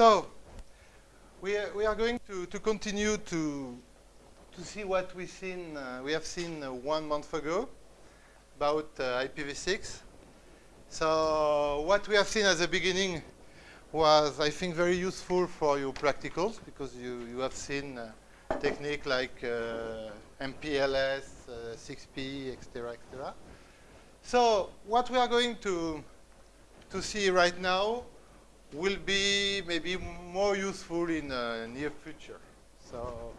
So, we are, we are going to, to continue to, to see what we, seen, uh, we have seen uh, one month ago about uh, IPv6. So what we have seen at the beginning was, I think, very useful for your practicals because you, you have seen uh, technique like MPLS, 6PE, etc., etc. So what we are going to, to see right now will be maybe more useful in the near future. So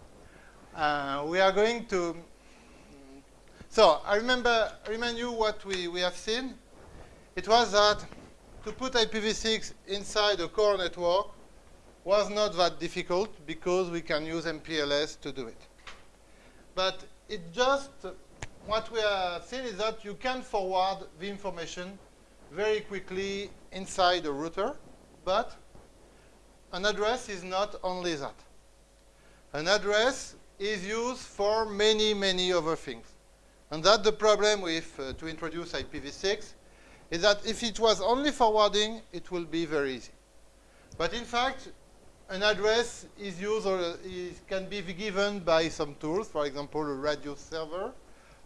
uh, we are going to, so I remember, remind you what we, we have seen. It was that to put IPv6 inside a core network was not that difficult because we can use MPLS to do it. But it just, what we are seeing is that you can forward the information very quickly inside a router, but an address is not only that. An address is used for many, many other things. And that's the problem with, uh, to introduce IPv6, is that if it was only forwarding, it will be very easy. But in fact, an address is used or is, can be given by some tools, for example, a RADIUS server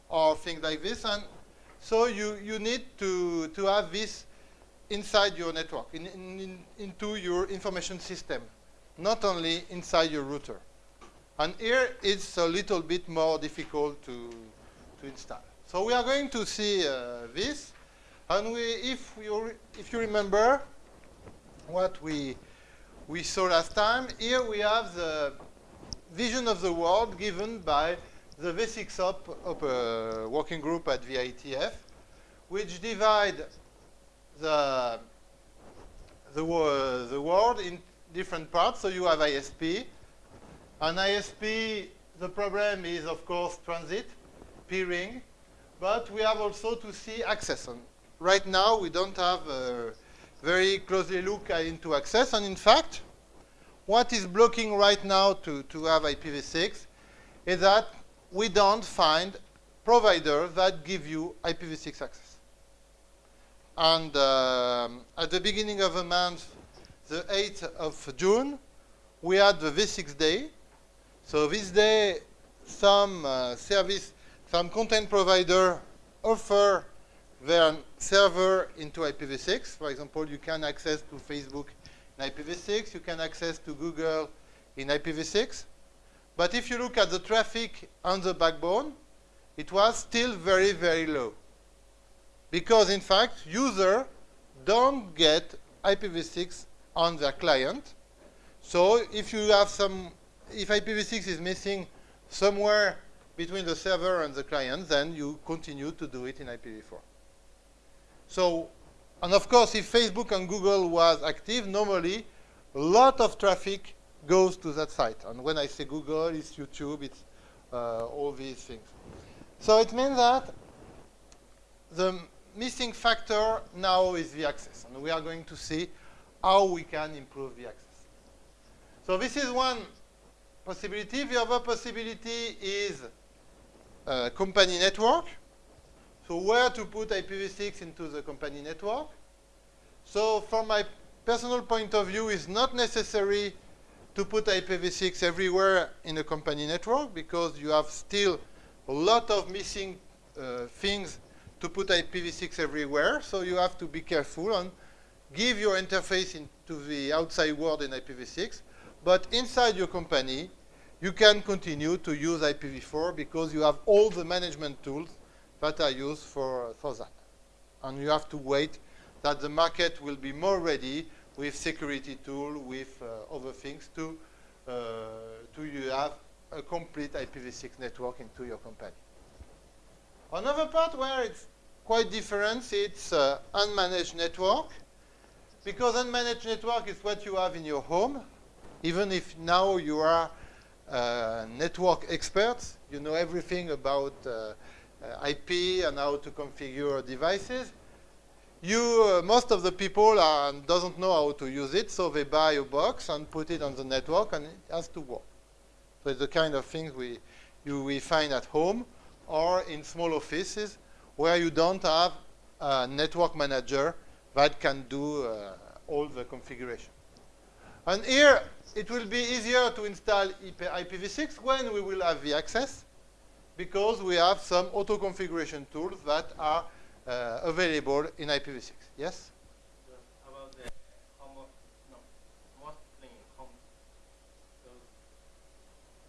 or things like this. And so you, you need to, to have this inside your network, in, in, into your information system, not only inside your router. And here it's a little bit more difficult to, to install. So we are going to see uh, this. And we, if, you, if you remember what we, we saw last time, here we have the vision of the world given by the V6OP of a working group at IETF, which divide the, the, the world in different parts. So you have ISP. An ISP, the problem is, of course, transit, peering. But we have also to see access. And right now, we don't have a very closely look into access. And in fact, what is blocking right now to, to have IPv6 is that we don't find providers that give you IPv6 access. And um, at the beginning of the month, the 8th of June, we had the V6 day. So this day, some uh, service, some content provider offer their server into IPv6. For example, you can access to Facebook in IPv6. You can access to Google in IPv6. But if you look at the traffic on the backbone, it was still very, very low. Because, in fact, users don't get IPv6 on their client. So if you have some, if IPv6 is missing somewhere between the server and the client, then you continue to do it in IPv4. So, and of course, if Facebook and Google was active, normally a lot of traffic goes to that site. And when I say Google, it's YouTube, it's uh, all these things. So it means that the missing factor now is the access. And we are going to see how we can improve the access. So this is one possibility. The other possibility is a company network. So where to put IPv6 into the company network? So from my personal point of view, it's not necessary to put IPv6 everywhere in a company network because you have still a lot of missing uh, things to put IPv6 everywhere. So you have to be careful and give your interface into the outside world in IPv6. But inside your company, you can continue to use IPv4 because you have all the management tools that are used for, for that. And you have to wait that the market will be more ready with security tool, with uh, other things to, uh, to you have a complete IPv6 network into your company. Another part where it's quite different, it's uh, unmanaged network. Because unmanaged network is what you have in your home, even if now you are uh, network experts, you know everything about uh, uh IP and how to configure devices you, uh, most of the people are, doesn't know how to use it, so they buy a box and put it on the network, and it has to work. So it's the kind of things we, you, we find at home or in small offices where you don't have a network manager that can do uh, all the configuration. And here, it will be easier to install IPv6 when we will have the access, because we have some auto-configuration tools that are uh, available in IPv6. Yes? about the home of, no, mostly in home. So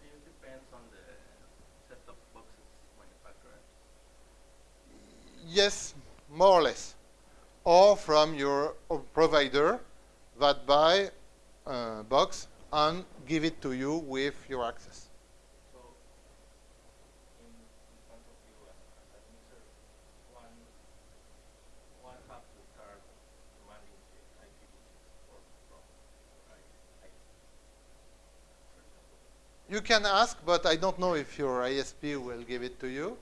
this depends on the set-top boxes manufacturer. Yes, more or less. Or from your provider that buy uh, box and give it to you with your access. So in, in you as, as user, one one have to start demanding the IPv6 for from I, I, for example. You can ask, but I don't know if your ISP will give it to you.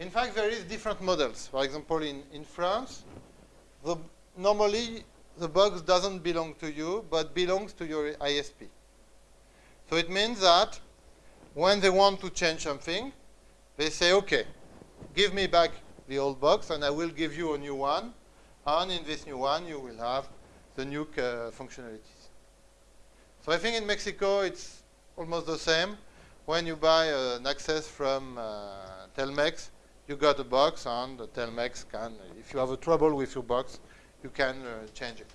In fact, there is different models. For example, in, in France, the, normally the box doesn't belong to you, but belongs to your ISP. So it means that when they want to change something, they say, okay, give me back the old box and I will give you a new one. And in this new one, you will have the new uh, functionalities. So I think in Mexico, it's almost the same. When you buy uh, an access from uh, Telmex, you got a box and the Telmex can, if you have a trouble with your box, you can uh, change it.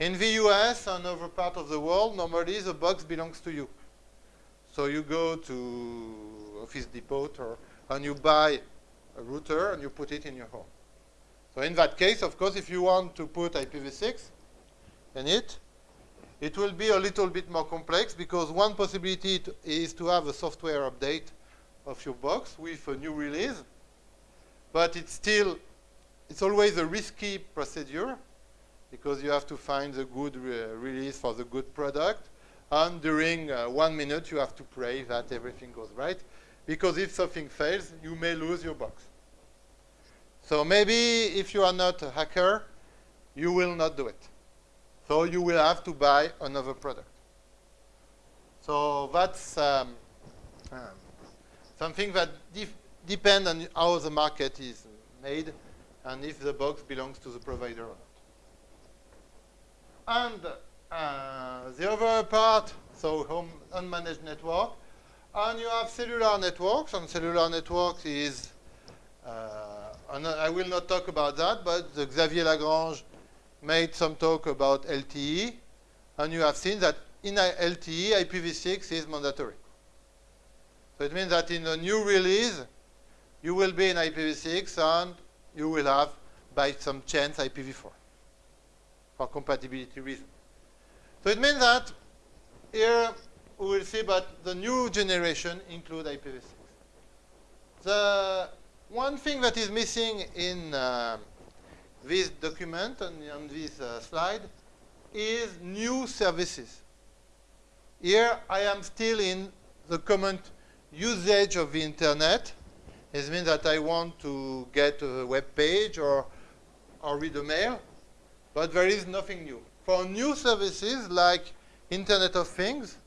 In the US and other part of the world, normally the box belongs to you. So you go to Office Depot or, and you buy a router and you put it in your home. So in that case, of course, if you want to put IPv6 in it, it will be a little bit more complex because one possibility is to have a software update of your box with a new release. But it's still, it's always a risky procedure because you have to find the good re release for the good product. And during uh, one minute, you have to pray that everything goes right. Because if something fails, you may lose your box. So maybe if you are not a hacker, you will not do it. So you will have to buy another product. So that's um, um, something that depends on how the market is made and if the box belongs to the provider or not. And uh, the other part, so home unmanaged network, and you have cellular networks, and cellular networks is, uh, and I will not talk about that, but Xavier Lagrange made some talk about LTE, and you have seen that in LTE, IPv6 is mandatory. So it means that in a new release, you will be in IPv6 and you will have, by some chance, IPv4 for compatibility reasons. So it means that here we will see that the new generation include IPv6. The one thing that is missing in uh, this document and on this uh, slide is new services. Here I am still in the common usage of the internet. It means that I want to get a web page or, or read a mail, but there is nothing new. For new services like Internet of Things,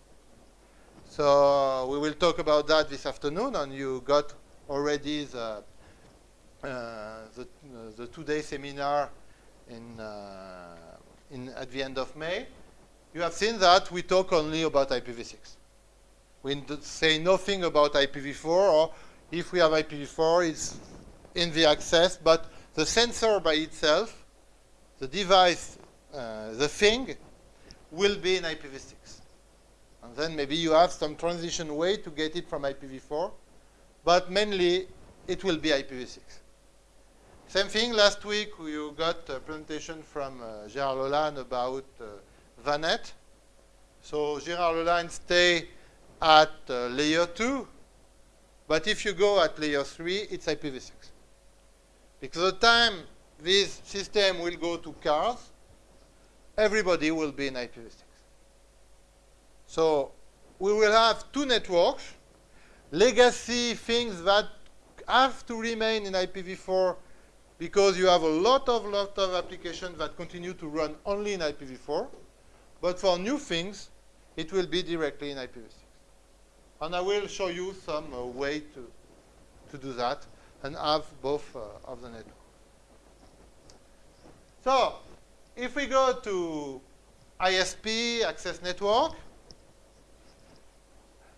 so we will talk about that this afternoon, and you got already the uh, the, the two-day seminar in, uh, in, at the end of May, you have seen that we talk only about IPv6. We say nothing about IPv4, or if we have IPv4, it's in the access, but the sensor by itself, the device, uh, the thing, will be in IPv6. And then maybe you have some transition way to get it from IPv4, but mainly it will be IPv6. Same thing, last week you got a presentation from uh, Gérard Lolagne about uh, VANET. So Gérard Lolagne stay at uh, layer 2, but if you go at layer 3, it's IPv6. Because the time this system will go to cars, everybody will be in IPv6. So we will have two networks, legacy things that have to remain in IPv4 because you have a lot of lot of applications that continue to run only in IPv4. But for new things, it will be directly in IPv6. And I will show you some uh, way to, to do that and have both uh, of the network. So if we go to ISP, access network.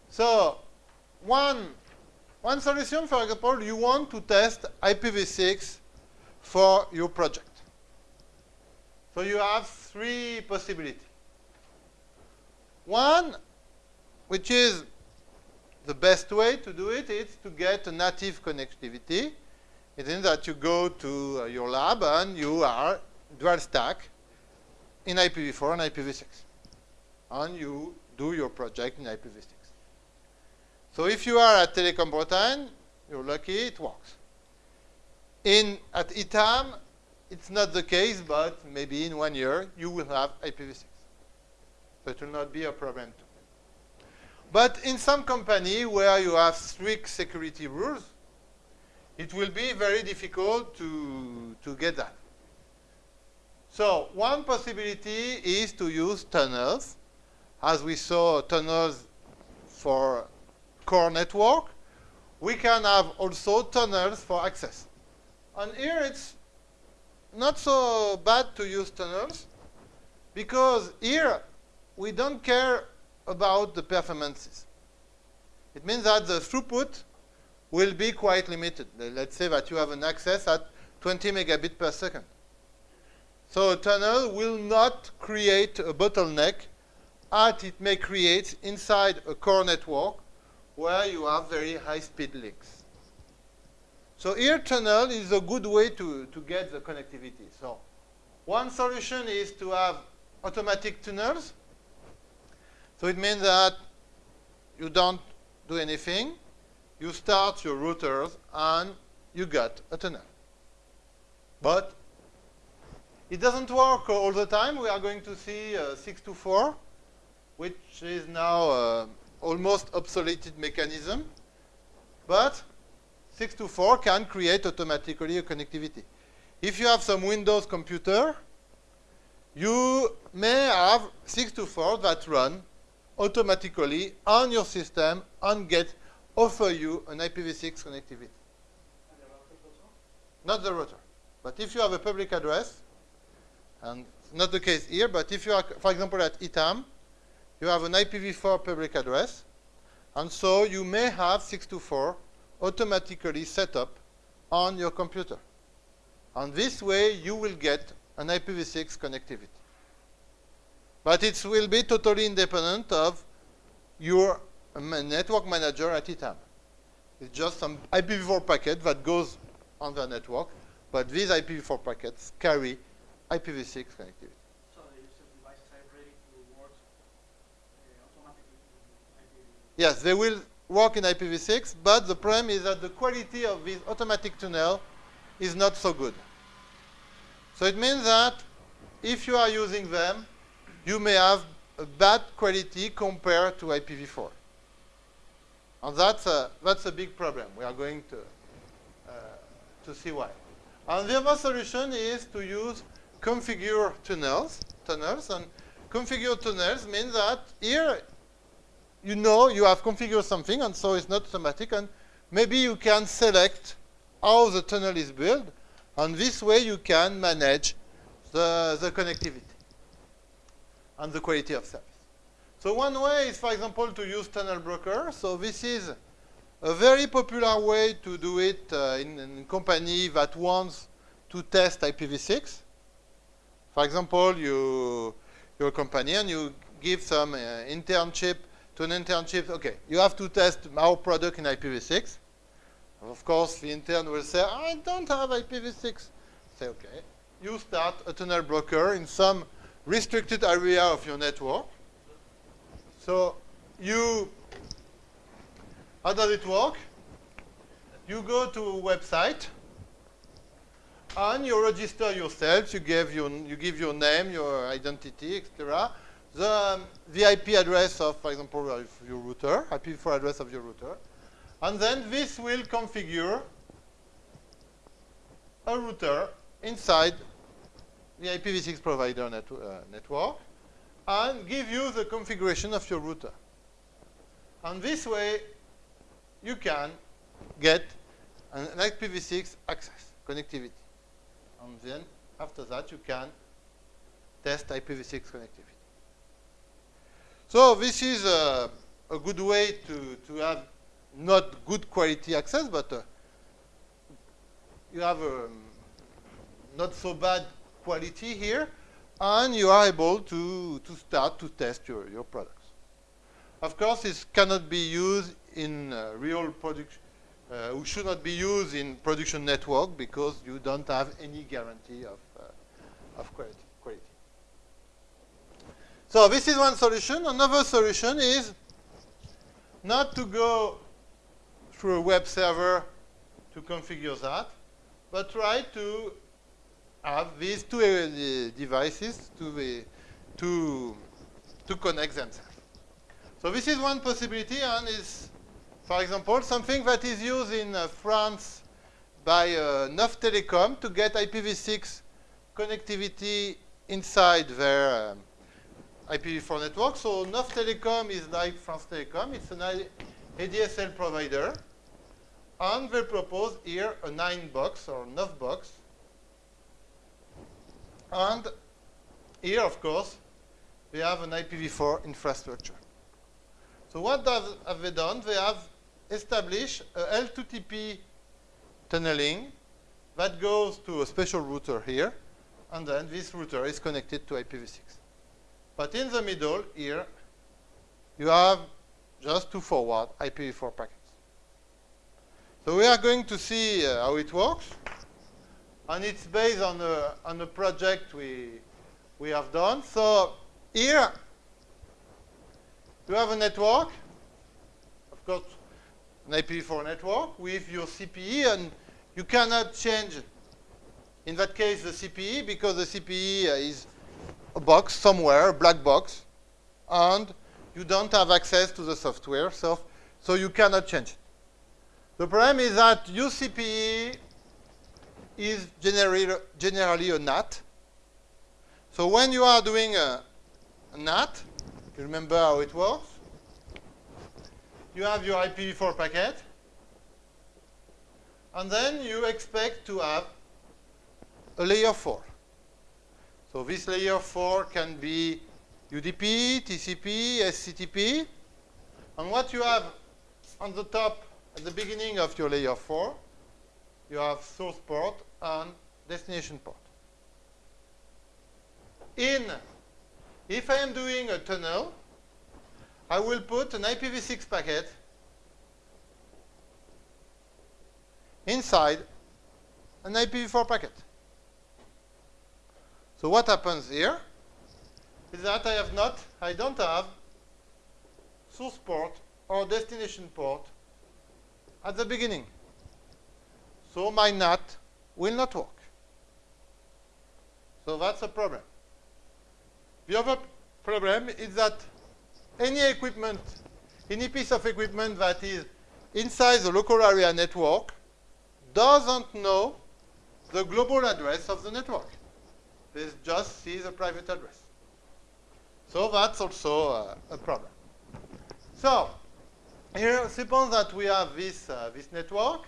So one, one solution, for example, you want to test IPv6 for your project. So you have three possibilities. One, which is the best way to do it, is to get a native connectivity. It means that you go to uh, your lab and you are dual stack in IPv4 and IPv6. And you do your project in IPv6. So if you are at Telecom Bretagne, you're lucky, it works. In, at ITAM, it's not the case, but maybe in one year, you will have IPv6. So it will not be a problem. But in some company where you have strict security rules, it will be very difficult to, to get that. So one possibility is to use tunnels. As we saw tunnels for core network, we can have also tunnels for access. And here it's not so bad to use tunnels because here we don't care about the performances. It means that the throughput will be quite limited. Let's say that you have an access at 20 megabit per second. So a tunnel will not create a bottleneck as it may create inside a core network where you have very high-speed links. So here tunnel is a good way to, to get the connectivity. So one solution is to have automatic tunnels. So it means that you don't do anything. You start your routers and you get a tunnel. But it doesn't work all the time. We are going to see uh, 6to4, which is now uh, almost obsoleted mechanism. But 6to4 can create automatically a connectivity. If you have some Windows computer, you may have 6to4 that run automatically on your system and get offer you an IPv6 connectivity. Not the router. But if you have a public address, and it's not the case here, but if you are, for example, at ITAM, you have an IPv4 public address, and so you may have 6to4 automatically set up on your computer. And this way, you will get an IPv6 connectivity. But it will be totally independent of your network manager at ITAM. It's just some IPv4 packet that goes on the network, but these IPv4 packets carry IPv6 connectivity. So devices are ready to work uh, IPv6. Yes, they will work in IPv6, but the problem is that the quality of this automatic tunnel is not so good. So it means that if you are using them, you may have a bad quality compared to IPv4. And that's a, that's a big problem. We are going to, uh, to see why. And the other solution is to use configure tunnels, tunnels, and configure tunnels means that here you know you have configured something, and so it's not automatic, and maybe you can select how the tunnel is built, and this way you can manage the, the connectivity and the quality of service. So one way is, for example, to use tunnel broker. So this is a very popular way to do it uh, in a company that wants to test IPv6. For example, you, you're a company and you give some uh, internship to an internship. Okay, you have to test our product in IPv6. Of course, the intern will say, I don't have IPv6. Say, okay. You start a tunnel broker in some restricted area of your network. So you, how does it work? You go to a website and you register yourself. You give your, you give your name, your identity, etc. The, um, address of, for example, of your router, IPv4 address of your router. And then this will configure a router inside the IPv6 provider net, uh, network and give you the configuration of your router. And this way, you can get an, an IPv6 access, connectivity. And then, after that, you can test IPv6 connectivity. So this is a, a good way to, to have not good quality access, but uh, you have um, not so bad quality here, and you are able to, to start to test your, your products. Of course, this cannot be used in uh, real production, uh, should not be used in production network because you don't have any guarantee of, uh, of quality, quality. So this is one solution. Another solution is not to go through a web server to configure that, but try to have these two uh, devices to, to, to connect themselves. So this is one possibility and is for example, something that is used in uh, France by uh, Neuf Telecom to get IPv6 connectivity inside their um, IPv4 network. So Neuf Telecom is like France Telecom. It's an ADSL provider. And they propose here a 9 box or 9 box. And here, of course, we have an IPv4 infrastructure. So what does, have they done? They have established a L2TP tunneling that goes to a special router here, and then this router is connected to IPv6. But in the middle here, you have just to forward IPv4 packets. So we are going to see uh, how it works. And it's based on a, on a project we, we have done. So here, you have a network, of course, an IPv4 network with your CPE, and you cannot change, in that case, the CPE, because the CPE is a box somewhere, a black box, and you don't have access to the software, so, so you cannot change it. The problem is that your CPE is generally, generally a NAT. So when you are doing a, a NAT, you remember how it works? You have your IPv4 packet, and then you expect to have a layer 4. So this layer 4 can be UDP, TCP, SCTP, and what you have on the top at the beginning of your layer 4, you have source port and destination port. In, if I am doing a tunnel, I will put an IPv6 packet inside an IPv4 packet. So what happens here is that I have not, I don't have source port or destination port at the beginning. So my NAT will not work. So that's a problem. The other problem is that any equipment, any piece of equipment that is inside the local area network doesn't know the global address of the network. They just see the private address. So that's also uh, a problem. So here, suppose that we have this, uh, this network,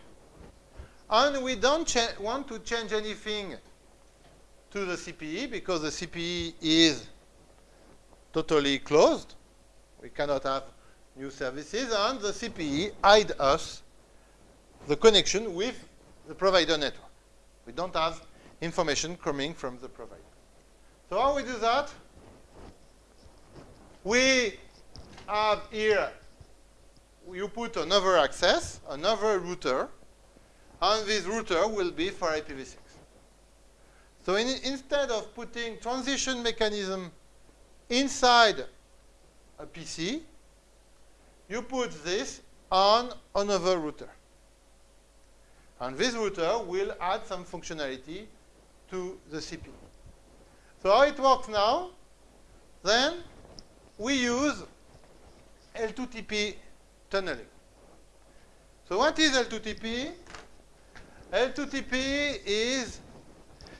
and we don't want to change anything to the CPE because the CPE is totally closed. We cannot have new services, and the CPE hide us the connection with the provider network. We don't have information coming from the provider. So how we do that? We have here, you put another access, another router, and this router will be for IPv6. So in, instead of putting transition mechanism inside a PC, you put this on another router. And this router will add some functionality to the CPE. So how it works now, then we use L2TP tunneling. So what is L2TP? L2TP is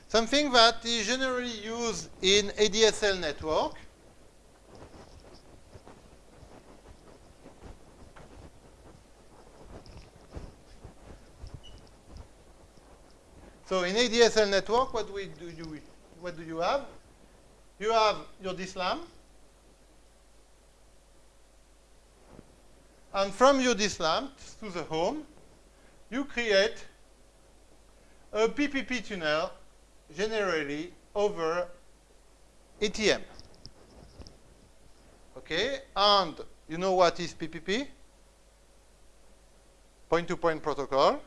something that is generally used in ADSL network So in ADSL network, what, we do you, what do you have? You have your DSLAM, And from your DSLAM to the home, you create a PPP tunnel generally over ATM. Okay, and you know what is PPP? Point-to-point -point protocol.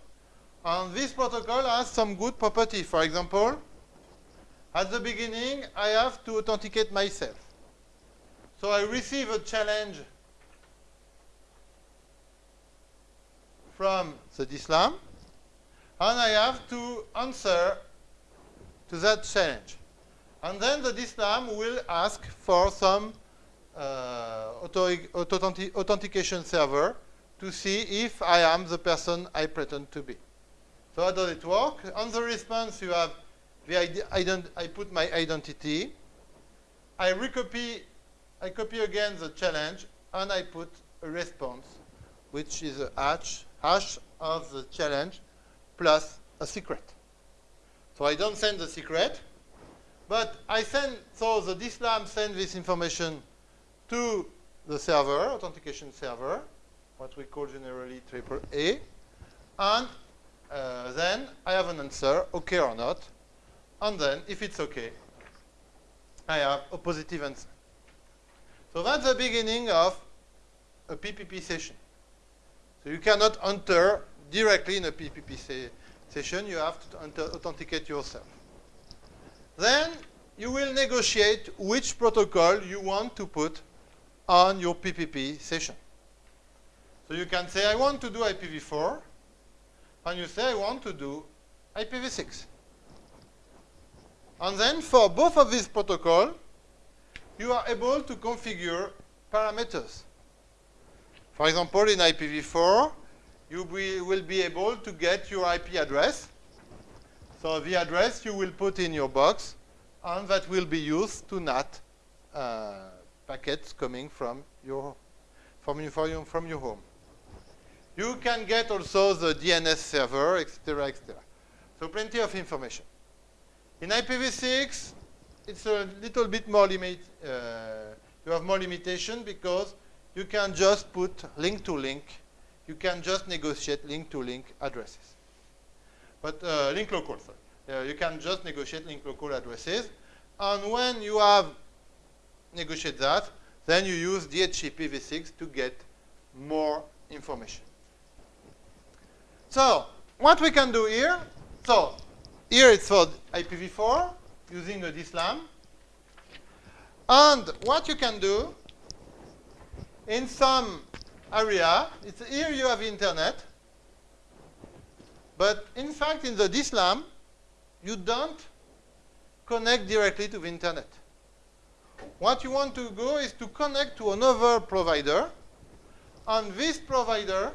And this protocol has some good property. For example, at the beginning, I have to authenticate myself. So I receive a challenge from the DSLAM, and I have to answer to that challenge. And then the DSLAM will ask for some uh, authentication server to see if I am the person I pretend to be. So how does it work? On the response, you have the I put my identity. I recopy, I copy again the challenge, and I put a response, which is a hash, hash of the challenge plus a secret. So I don't send the secret, but I send, so the DSLAM sends this information to the server, authentication server, what we call generally triple A, and uh, then I have an answer, okay or not, and then if it's okay, I have a positive answer. So that's the beginning of a PPP session. So you cannot enter directly in a PPP se session, you have to authenticate yourself. Then you will negotiate which protocol you want to put on your PPP session. So you can say, I want to do IPv4, and you say, I want to do IPv6. And then for both of these protocols, you are able to configure parameters. For example, in IPv4, you be, will be able to get your IP address. So the address you will put in your box, and that will be used to NAT uh, packets coming from your, from, your, from your home. You can get also the DNS server, etc., etc. So plenty of information. In IPv6, it's a little bit more limit. Uh, you have more limitation because you can just put link to link. You can just negotiate link to link addresses. But uh, link local, sorry. Uh, you can just negotiate link local addresses. And when you have negotiated that, then you use DHCP DHCPv6 to get more information. So what we can do here, so here it's for IPv4 using a DSLAM. And what you can do in some area, it's here you have internet, but in fact in the DSLAM, you don't connect directly to the internet. What you want to go is to connect to another provider, and this provider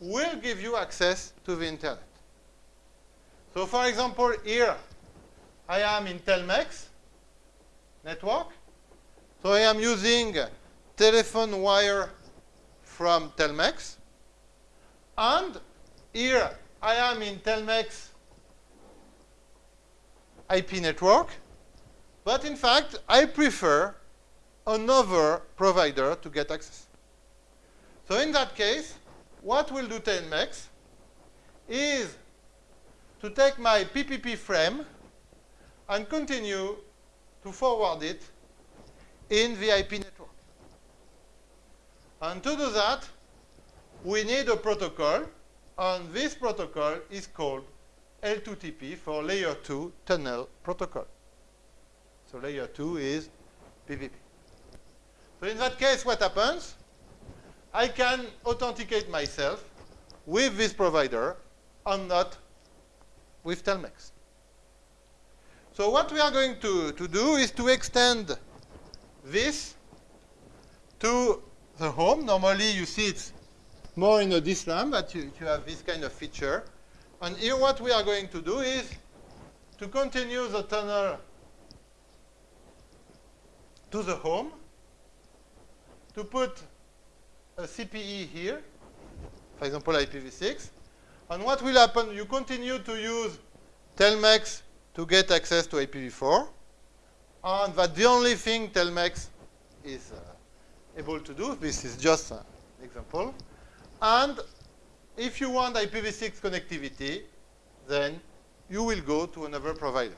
will give you access to the internet. So for example, here I am in Telmex network. So I am using telephone wire from Telmex. And here I am in Telmex IP network. But in fact, I prefer another provider to get access. So in that case, what will do Telmex is to take my PPP frame and continue to forward it in the IP network. And to do that, we need a protocol, and this protocol is called L2TP for Layer 2 Tunnel Protocol. So layer 2 is PPP. So in that case, what happens? I can authenticate myself with this provider and not with Telmex. So what we are going to, to do is to extend this to the home. Normally, you see it's more in a DSLAM, but you, you have this kind of feature. And here what we are going to do is to continue the tunnel to the home, to put a CPE here, for example, IPv6. And what will happen, you continue to use Telmex to get access to IPv4, and that the only thing Telmex is uh, able to do, this is just an example. And if you want IPv6 connectivity, then you will go to another provider.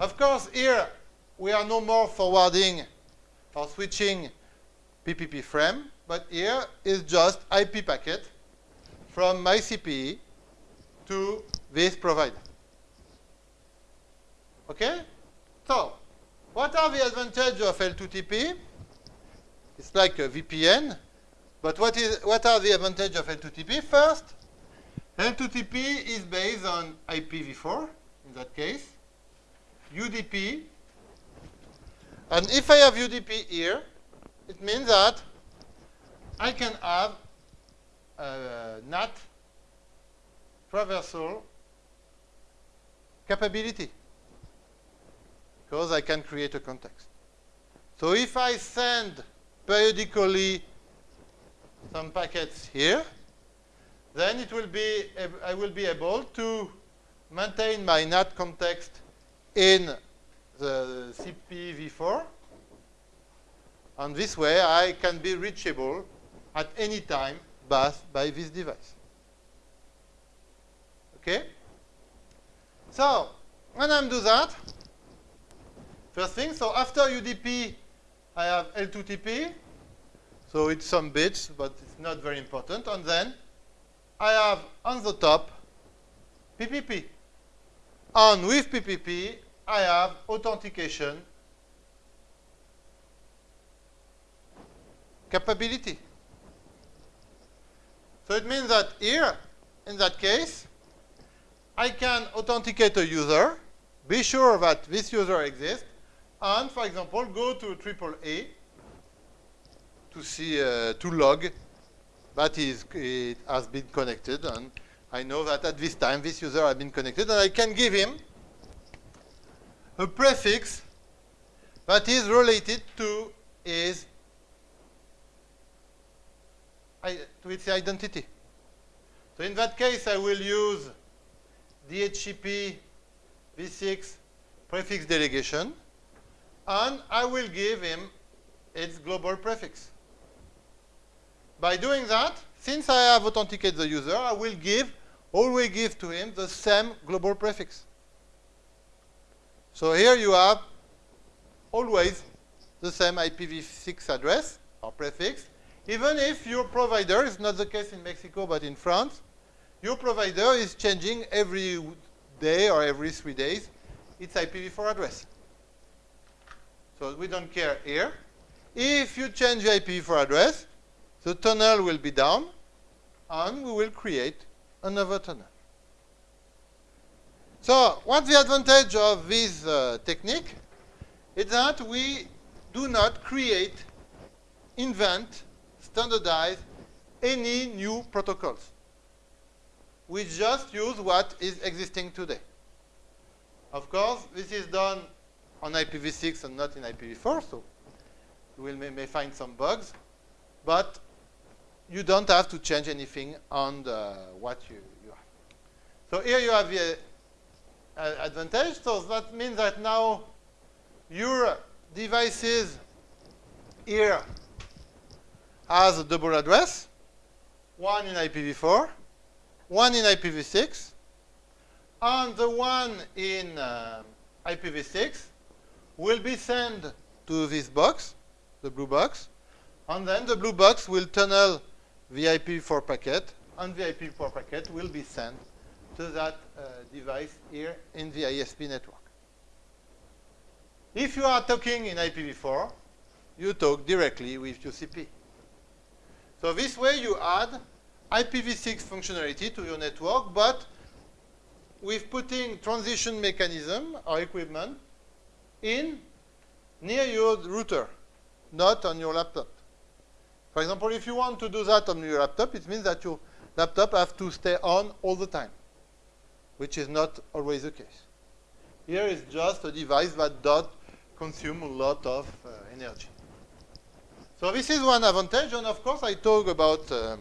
Of course, here we are no more forwarding or switching PPP frame, but here is just IP packet from my CPE to this provider. Okay? So, what are the advantages of L2TP? It's like a VPN, but what, is, what are the advantages of L2TP? First, L2TP is based on IPv4, in that case, UDP, and if I have UDP here, it means that I can have uh, a NAT traversal capability because I can create a context. So if I send periodically some packets here, then it will be I will be able to maintain my NAT context in the CPE v4. And this way I can be reachable at any time by, by this device. Okay? So, when I do that, first thing, so after UDP, I have L2TP. So it's some bits, but it's not very important. And then I have on the top PPP. And with PPP, I have authentication capability. So it means that here, in that case, I can authenticate a user, be sure that this user exists, and, for example, go to AAA to see, uh, to log that is, it has been connected, and I know that at this time this user has been connected, and I can give him a prefix that is related to his to its identity. So in that case, I will use DHCP v6 prefix delegation, and I will give him its global prefix. By doing that, since I have authenticated the user, I will give, always give to him the same global prefix. So here you have always the same IPv6 address or prefix, even if your provider, is not the case in Mexico but in France, your provider is changing every day or every three days its IPv4 address. So we don't care here. If you change the IPv4 address, the tunnel will be down, and we will create another tunnel. So what's the advantage of this uh, technique? Is that we do not create, invent, standardize any new protocols. We just use what is existing today. Of course, this is done on IPv6 and not in IPv4, so will may, may find some bugs, but you don't have to change anything on the, what you, you have. So here you have the uh, advantage. So that means that now your devices here has a double address, one in IPv4, one in IPv6, and the one in uh, IPv6 will be sent to this box, the blue box, and then the blue box will tunnel the IPv4 packet, and the IPv4 packet will be sent to that uh, device here in the ISP network. If you are talking in IPv4, you talk directly with UCP. So this way you add IPv6 functionality to your network, but with putting transition mechanism or equipment in near your router, not on your laptop. For example, if you want to do that on your laptop, it means that your laptop has to stay on all the time which is not always the case. Here is just a device that does consume a lot of uh, energy. So this is one advantage, and of course I talk about uh,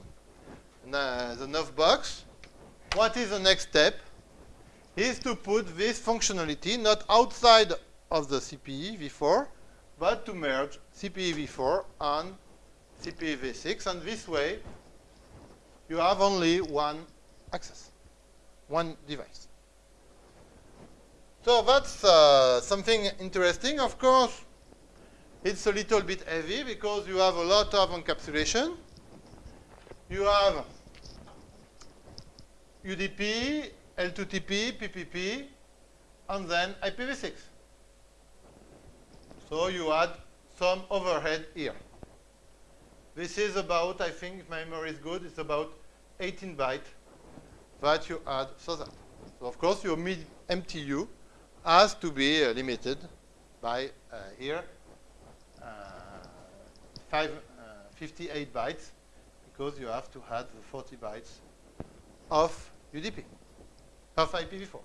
the Neuf box. What is the next step? Is to put this functionality not outside of the CPE v4, but to merge CPE v4 and CPE v6, and this way you have only one access, one device. So that's uh, something interesting. Of course, it's a little bit heavy because you have a lot of encapsulation. You have UDP, L2TP, PPP, and then IPv6. So you add some overhead here. This is about, I think, if my memory is good, it's about 18 bytes that you add so that. So of course, your MTU has to be uh, limited by uh, here uh, five, uh, 58 bytes because you have to add the 40 bytes of UDP, of IPv4.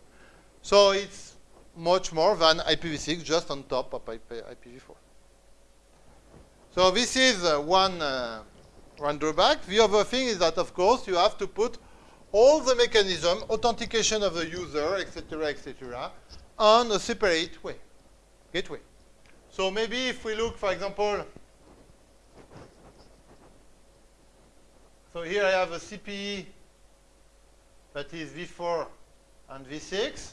So it's much more than IPv6 just on top of IP, IPv4. So this is uh, one, uh, one drawback. The other thing is that, of course, you have to put all the mechanism, authentication of the user, etc., etc., on a separate way, gateway. So maybe if we look, for example, so here I have a CPE that is V4 and V6,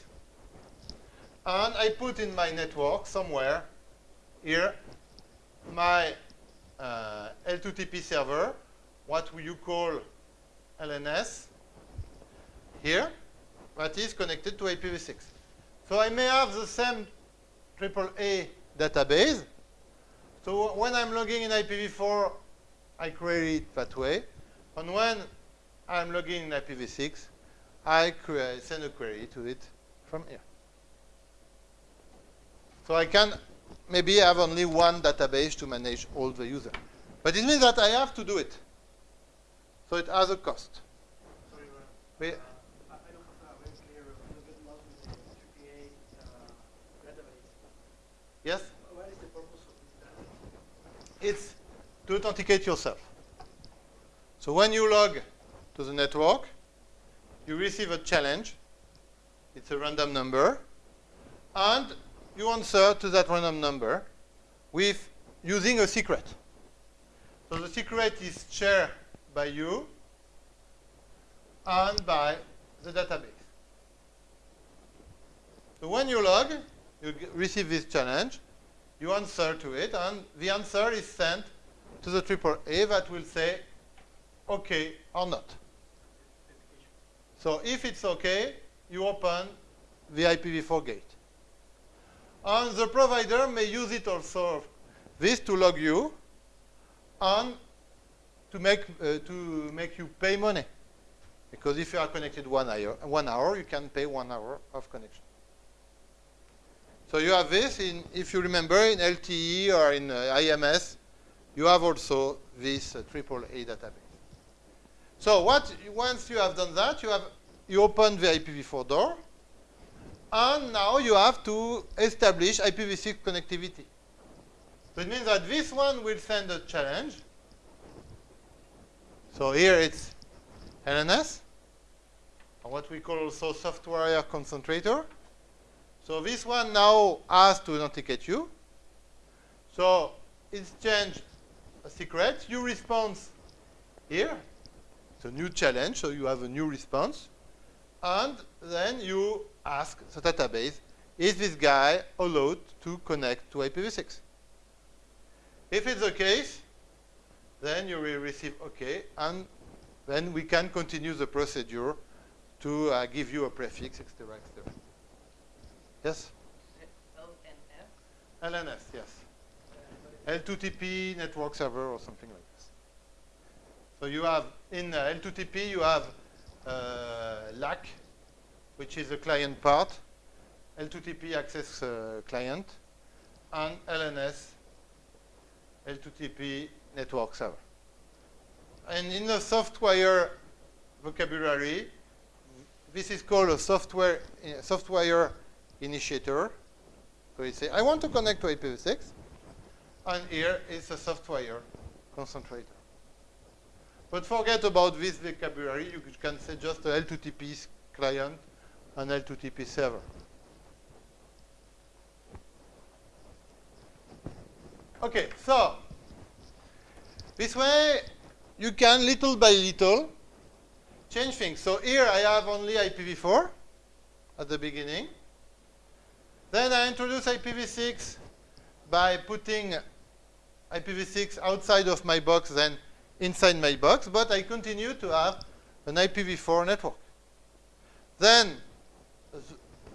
and I put in my network somewhere here my uh, L2TP server, what you call LNS, here, that is connected to IPv6. So I may have the same AAA database. So when I'm logging in IPv4, I query it that way. And when I'm logging in IPv6, I send a query to it from here. So I can maybe I have only one database to manage all the users. But it means that I have to do it. So it has a cost. Sorry. We- Uh, uh, database. Yes? What is the purpose of this database? It's to authenticate yourself. So when you log to the network, you receive a challenge. It's a random number. And you answer to that random number with using a secret. So the secret is shared by you and by the database. So when you log, you receive this challenge, you answer to it, and the answer is sent to the AAA that will say okay or not. So if it's okay, you open the IPv4 gate. And the provider may use it also, this to log you, and to make, uh, to make you pay money. Because if you are connected one hour, one hour, you can pay one hour of connection. So you have this in, if you remember, in LTE or in uh, IMS, you have also this uh, AAA database. So what, once you have done that, you have, you open the IPv4 door, and now you have to establish IPv6 connectivity. So it means that this one will send a challenge. So here it's LNS, what we call also softwire concentrator. So this one now has to authenticate you. So it's changed a secret. You response here. It's a new challenge, so you have a new response. And then you ask the database, is this guy allowed to connect to IPv6? If it's the case, then you will receive OK, and then we can continue the procedure to uh, give you a prefix, etc., etc. Yes? LNF? LNS, yes. L2TP network server or something like this. So you have, in uh, L2TP, you have uh, LAC, which is the client part, L2TP access uh, client, and LNS, L2TP network server. And in the softwire vocabulary, this is called a softwire, uh, softwire initiator. So you say, I want to connect to IPv6, and here is a softwire concentrator. But forget about this vocabulary. You can say just a L2TP client and L2TP server. Okay, so, This way, you can little by little change things. So here I have only IPv4 at the beginning. Then I introduce IPv6 by putting IPv6 outside of my box, then inside my box, but I continue to have an IPv4 network. Then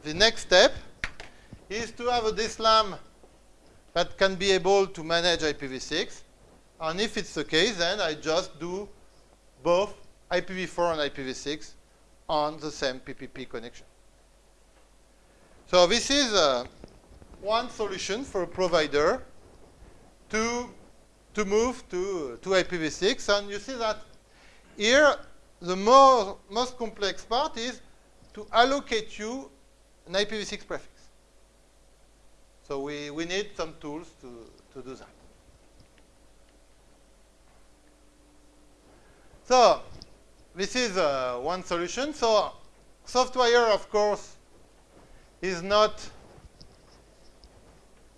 the next step is to have a DSLAM that can be able to manage IPv6. And if it's the case, then I just do both IPv4 and IPv6 on the same PPP connection. So this is uh, one solution for a provider to, to move to, to IPv6. And you see that here, the more, most complex part is to allocate you an IPv6 prefix. So we, we need some tools to, to do that. So this is uh, one solution. So softwire, of course, is not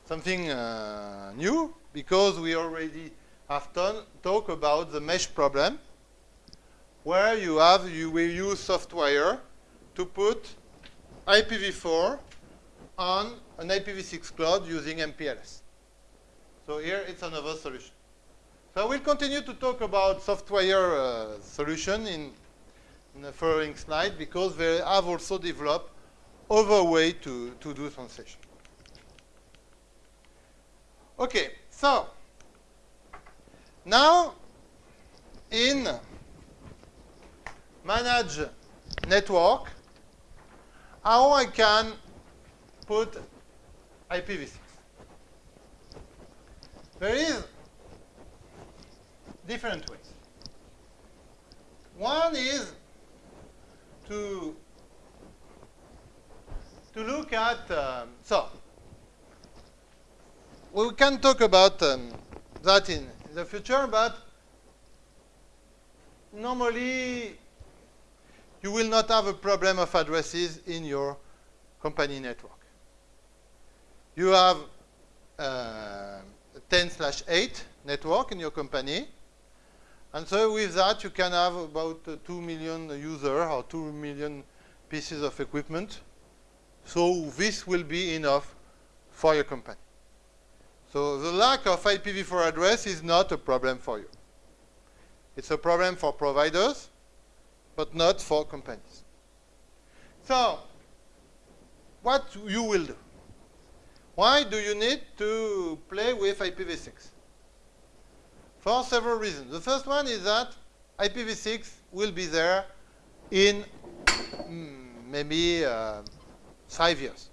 something uh, new because we already have talked about the mesh problem where you have you will use softwire to put IPv4 on an IPv6 cloud using MPLS. So here it's another solution. So we'll continue to talk about softwire uh, solution in, in the following slide because they have also developed other way to, to do translation. Okay, so now in manage network, how I can put IPv6. There is different ways. One is to to look at um, so we can talk about um, that in the future, but normally you will not have a problem of addresses in your company network. You have uh, 10 slash 8 network in your company. And so with that, you can have about uh, 2 million users or 2 million pieces of equipment. So this will be enough for your company. So the lack of IPv4 address is not a problem for you. It's a problem for providers, but not for companies. So what you will do? Why do you need to play with IPv6? For several reasons. The first one is that IPv6 will be there in mm, maybe uh, five years.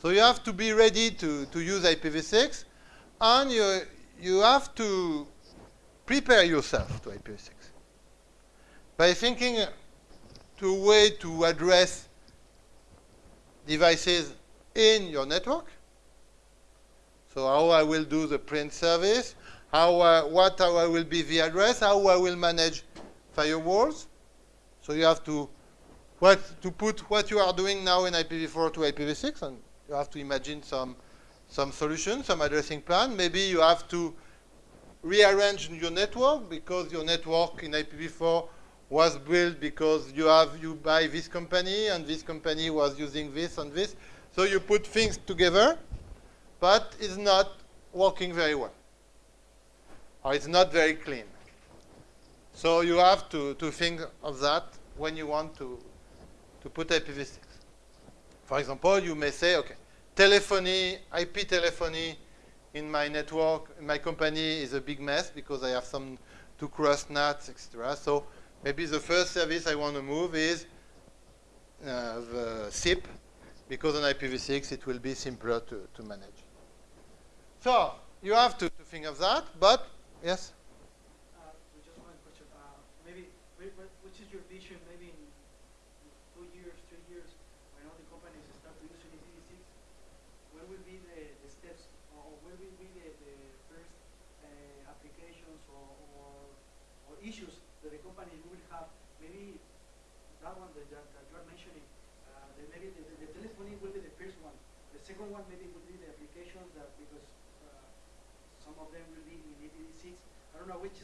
So you have to be ready to, to use IPv6, and you, you have to prepare yourself to IPv6 by thinking to a way to address devices in your network. So how I will do the print service, how uh, what how I will be the address, how I will manage firewalls. So you have to what to put what you are doing now in IPv4 to IPv6, and you have to imagine some some solution, some addressing plan. Maybe you have to rearrange your network because your network in IPv4 was built because you have you buy this company and this company was using this and this. So you put things together, but it's not working very well. Or it's not very clean. So you have to, to think of that when you want to, to put IPv6. For example, you may say, okay, telephony, IP telephony in my network, in my company is a big mess because I have some to cross NATs, etc. So maybe the first service I want to move is uh, the SIP because on IPv6 it will be simpler to, to manage. So you have to, to think of that, but yes? Uh, just one question. Uh, maybe, which is your vision maybe in two years, three years, when all the companies start using IPv6? What will be the, the steps, or what will be the, the first uh, applications or, or, or issues that the companies will have? Maybe that one that, that, that you are mentioning, uh, that maybe the, the, the telephony will be the first one. The second one maybe will be the applications that because uh, some of them will be in IPv6. I don't know which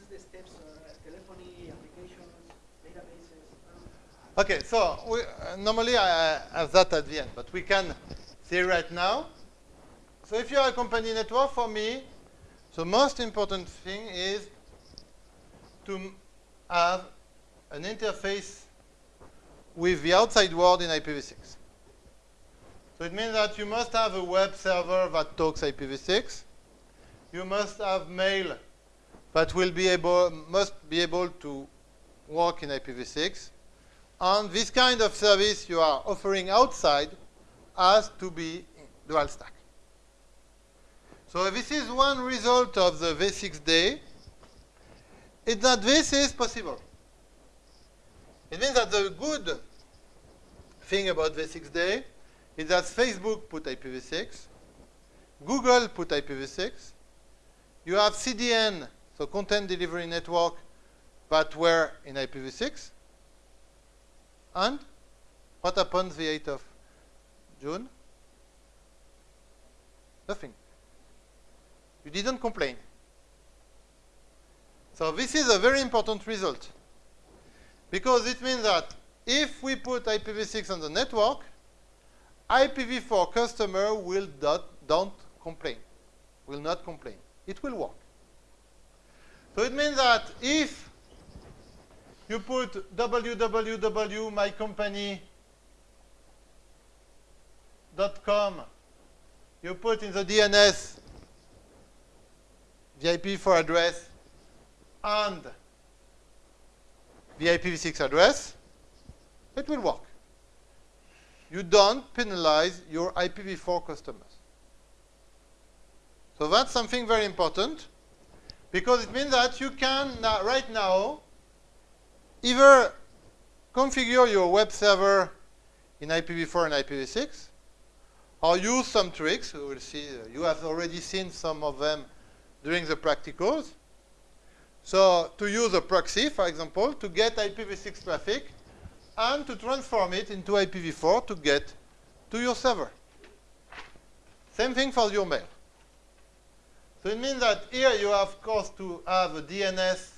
Okay, so we, uh, normally I I have that at the end, but we can see right now. So if you are a company network, for me, the most important thing is to have an interface with the outside world in IPv6. So it means that you must have a web server that talks IPv6. You must have mail that will be able, must be able to work in IPv6. And this kind of service you are offering outside has to be dual stack. So this is one result of the V6 day, is that this is possible. It means that the good thing about V6 day is that Facebook put IPv6, Google put IPv6, you have CDN, so content delivery network, that were in IPv6, and what happened the 8th of June? Nothing. You didn't complain. So this is a very important result. Because it means that if we put IPv6 on the network, IPv4 customer will not, don't complain, will not complain. It will work. So it means that if you put www.mycompany.com, you put in the DNS the IPv4 address and the IPv6 address, it will work. You don't penalize your IPv4 customers. So that's something very important because it means that you can right now either configure your web server in IPv4 and IPv6 or use some tricks. We will see. uh, You have already seen some of them during the practicals. So to use a proxy, for example, to get IPv6 traffic and to transform it into IPv4 to get to your server. Same thing for your mail. So it means that here you have, of course, to have a DNS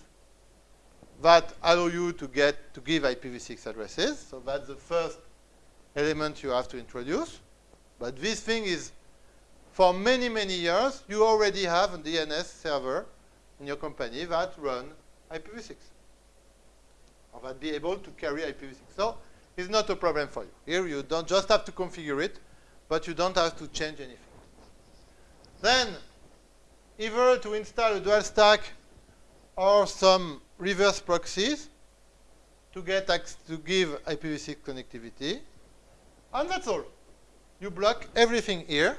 that allow you to get to give IPv6 addresses. So that's the first element you have to introduce. But this thing is, for many, many years, you already have a DNS server in your company that run IPv6 or that be able to carry IPv6. So it's not a problem for you. Here you don't just have to configure it, but you don't have to change anything. Then, either to install a dual stack or some reverse proxies to get to give IPv6 connectivity, and that's all. You block everything here,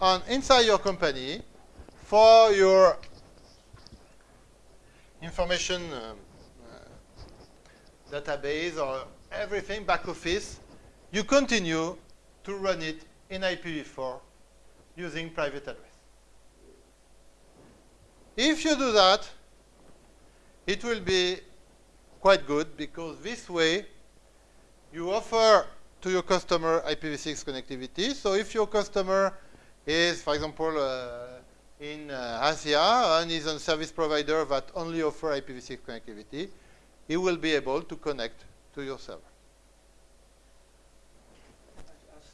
and inside your company, for your information um, uh, database or everything back office, you continue to run it in IPv4 using private address. If you do that, it will be quite good because this way you offer to your customer IPv6 connectivity. So if your customer is, for example, uh, in uh, Asia and is a service provider that only offer IPv6 connectivity, he will be able to connect to your server. As, as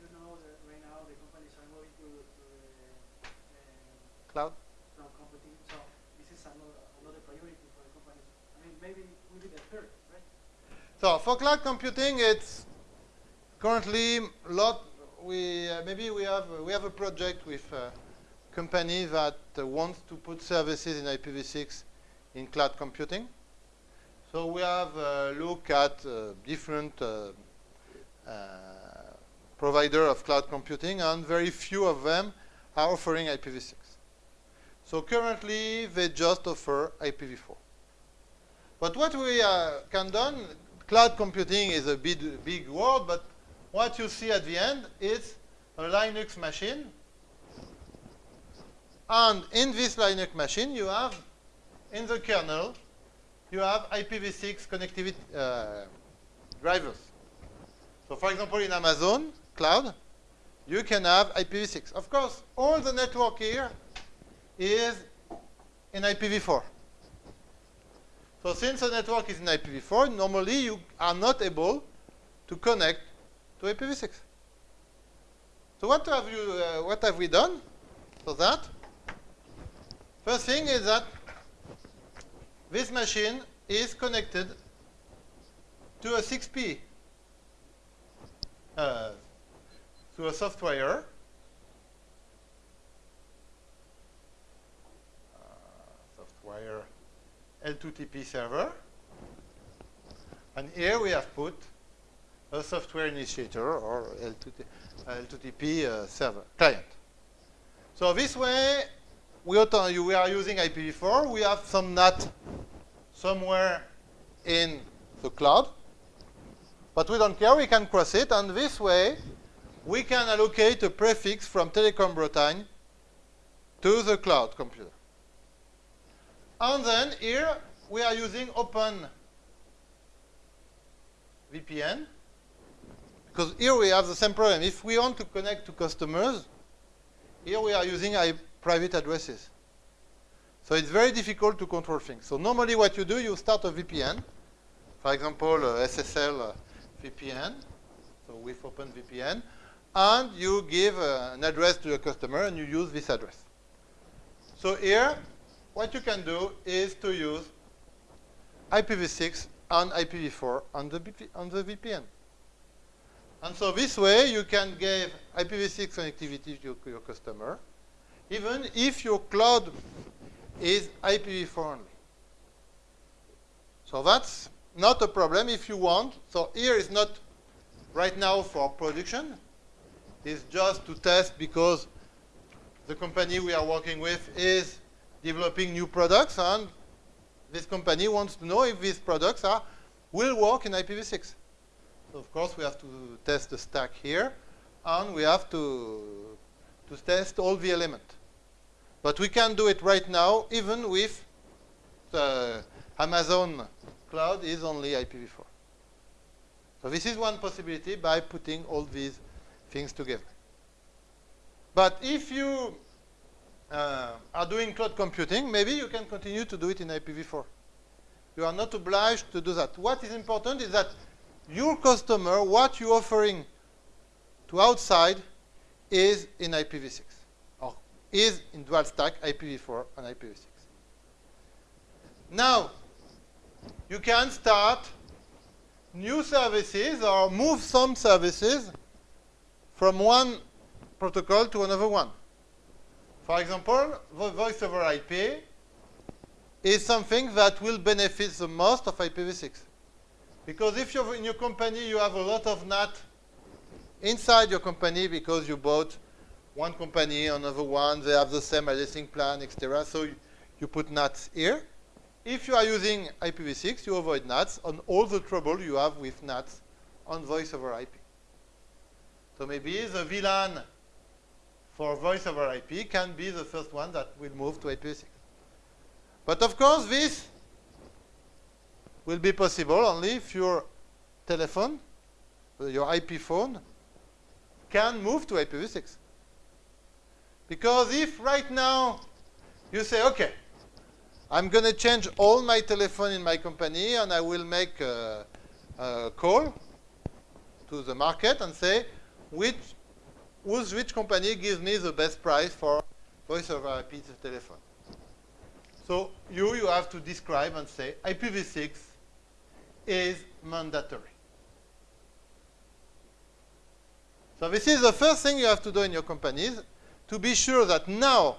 you know, right now the companies are moving to, to the uh, Cloud? cloud computing, so this is another, another priority for the companies. I mean, maybe will be the third, right? So for cloud computing, it's currently lot. We uh, maybe we have uh, we have a project with a company that uh, wants to put services in IPv6 in cloud computing. So we have a look at uh, different uh, uh, provider of cloud computing, and very few of them are offering IPv6. So currently, they just offer IPv4. But what we uh, can do, cloud computing is a big, big word, but what you see at the end is a Linux machine. And in this Linux machine, you have, in the kernel, you have IPv6 connectivity uh, drivers. So for example, in Amazon Cloud, you can have IPv6. Of course, all the network here is in IPv4. So since the network is in IPv4, normally you are not able to connect to IPv6. So what have you, uh, what have we done for that? First thing is that this machine is connected to a 6P, uh, to a softwire. Uh, softwire L2TP server. And here we have put a softwire initiator or L2T, L2TP uh, server client. So this way, we, we are using IPv4. We have some NAT somewhere in the cloud. But we don't care. We can cross it. And this way, we can allocate a prefix from Telecom Bretagne to the cloud computer. And then here, we are using Open VPN. Because here we have the same problem. If we want to connect to customers, here we are using private addresses. So it's very difficult to control things. So normally what you do, you start a VPN. For example, uh, SSL uh, VPN, so with OpenVPN, and you give uh, an address to your customer and you use this address. So here, what you can do is to use IPv6 and IPv4 on the, on the VPN. And so this way, you can give IPv6 connectivity to your, your customer, even if your cloud is IPv4 only. So that's not a problem if you want. So here is not right now for production. It's just to test because the company we are working with is developing new products and this company wants to know if these products are will work in IPv6. So of course we have to test the stack here and we have to to test all the elements. But we can do it right now, even with the Amazon cloud is only IPv4. So this is one possibility by putting all these things together. But if you uh, are doing cloud computing, maybe you can continue to do it in IPv4. You are not obliged to do that. What is important is that your customer, what you're offering to outside, is in IPv6 or is in dual stack IPv4 and IPv6. Now, you can start new services or move some services from one protocol to another one. For example, the voice over IP is something that will benefit the most of IPv6. Because if you're in your company, you have a lot of NAT inside your company because you bought one company, another one, they have the same addressing plan, etc. So you, put NATs here. If you are using IPv6, you avoid NATs on all the trouble you have with NATs on voice over IP. So maybe the VLAN for voice over IP can be the first one that will move to IPv6. But of course, this will be possible only if your telephone, uh, your IP phone, can move to IPv6. Because if right now you say, okay, I'm going to change all my telephone in my company and I will make a, a call to the market and say, which, whose, which company gives me the best price for voice over IP telephone. So you, you have to describe and say IPv6 is mandatory. So this is the first thing you have to do in your companies to be sure that now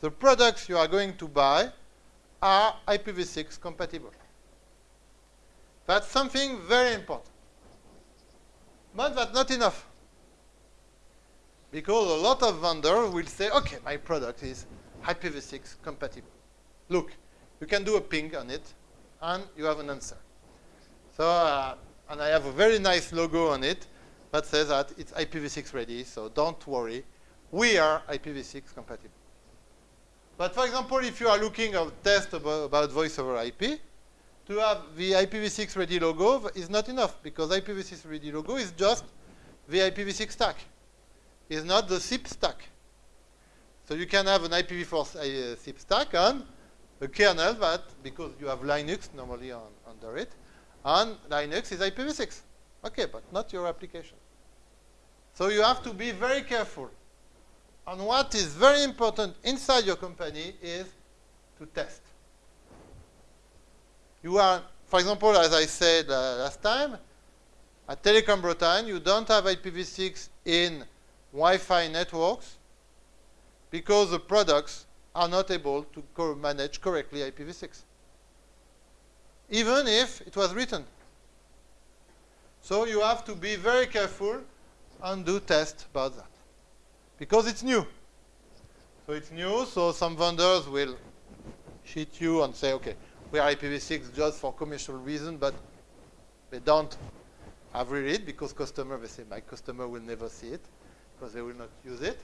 the products you are going to buy are IPv6 compatible. That's something very important. But that's not enough. Because a lot of vendors will say, okay, my product is IPv6 compatible. Look, you can do a ping on it, and you have an answer. So, uh, and I have a very nice logo on it that says that it's IPv6 ready, so don't worry we are IPv6 compatible. But for example, if you are looking at a test about, about voice over IP, to have the IPv6 ready logo is not enough because IPv6 ready logo is just the IPv6 stack. It's not the SIP stack. So you can have an IPv4 uh, SIP stack and a kernel that, because you have Linux normally on, under it, and Linux is IPv6. Okay, but not your application. So you have to be very careful. And what is very important inside your company is to test. You are, for example, as I said uh, last time, at Telecom Bretagne, you don't have IPv6 in Wi-Fi networks because the products are not able to co manage correctly IPv6, even if it was written. So you have to be very careful and do tests about that, because it's new. So it's new, so some vendors will cheat you and say, okay, we are IPv6 just for commercial reason, but they don't have read it because customer, they say, my customer will never see it because they will not use it.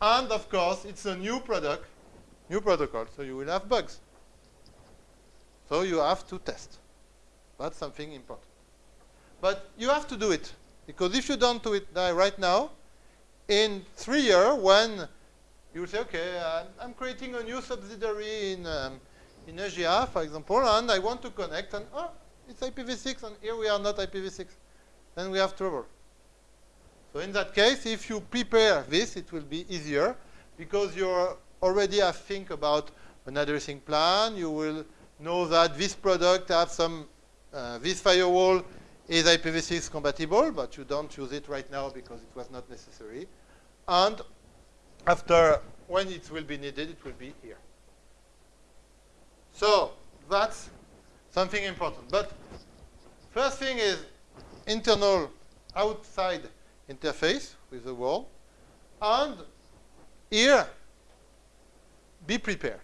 And of course, it's a new product, new protocol, so you will have bugs. So you have to test. That's something important. But you have to do it. Because if you don't do it right now, in three years, when you say, okay, I'm, creating a new subsidiary in, um, in Asia, for example, and I want to connect, and oh, it's IPv6, and here we are not IPv6. Then we have trouble. So in that case, if you prepare this, it will be easier because you already have think about an addressing plan. You will know that this product has some, uh, this firewall is IPv6 compatible, but you don't use it right now because it was not necessary. And after, when it will be needed, it will be here. So that's something important. But first thing is internal outside interface with the world. And here, be prepared.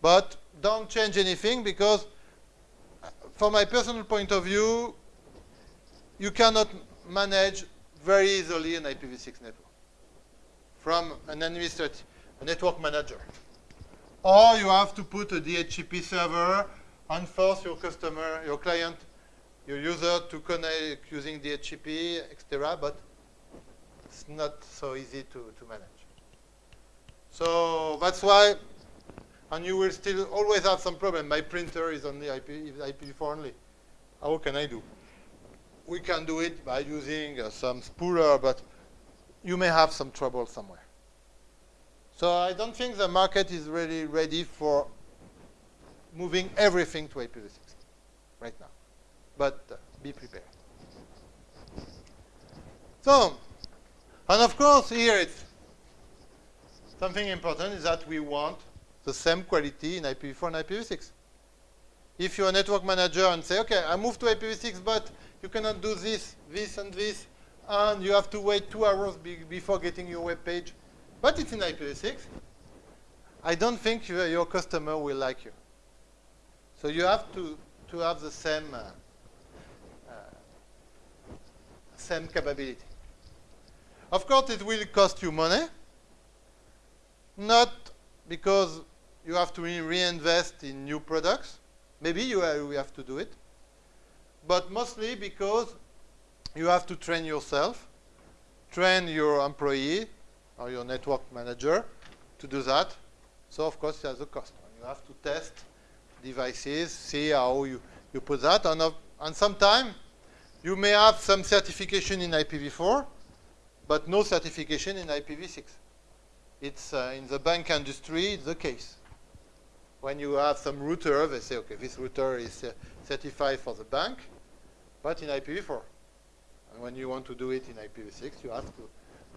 But don't change anything because from my personal point of view, you cannot manage very easily an IPv6 network from an administrative network manager. Or you have to put a DHCP server and force your customer, your client, your user to connect using DHCP, etc. But it's not so easy to, to manage. So that's why, and you will still always have some problem. My printer is only IP, IPv4 only. How can I do? We can do it by using uh, some spooler, but you may have some trouble somewhere. So I don't think the market is really ready for moving everything to IPv6 right now but uh, be prepared. So, and of course here it's something important is that we want the same quality in IPv4 and IPv6. If you're a network manager and say, okay, I moved to IPv6, but you cannot do this, this, and this, and you have to wait two hours be before getting your web page, but it's in IPv6, I don't think your customer will like you. So you have to, to have the same uh, same capability. Of course, it will cost you money, not because you have to re reinvest in new products. Maybe you have to do it, but mostly because you have to train yourself, train your employee or your network manager to do that. So, of course, it has a cost. You have to test devices, see how you, you put that. And, uh, and sometimes you may have some certification in IPv4, but no certification in IPv6. It's uh, in the bank industry, the case. When you have some router, they say, okay, this router is uh, certified for the bank, but in IPv4. And when you want to do it in IPv6, you have to,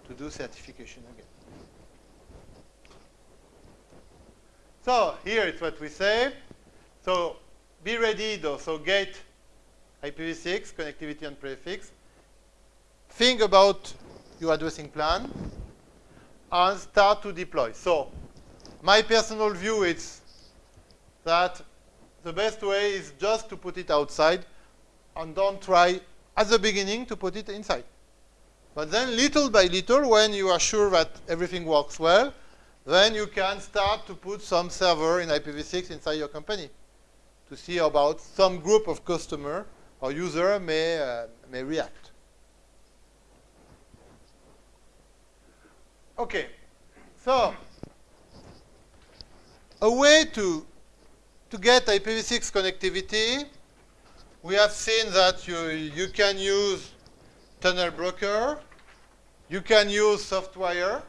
to do certification again. So here is what we say. So be ready though. So gate IPv6, connectivity and prefix. Think about your addressing plan and start to deploy. So my personal view is that the best way is just to put it outside and don't try at the beginning to put it inside. But then little by little, when you are sure that everything works well, then you can start to put some server in IPv6 inside your company to see about some group of customer or user may, uh, may react. Okay, so a way to, to get IPv6 connectivity, we have seen that you, you can use tunnel broker, you can use softwire,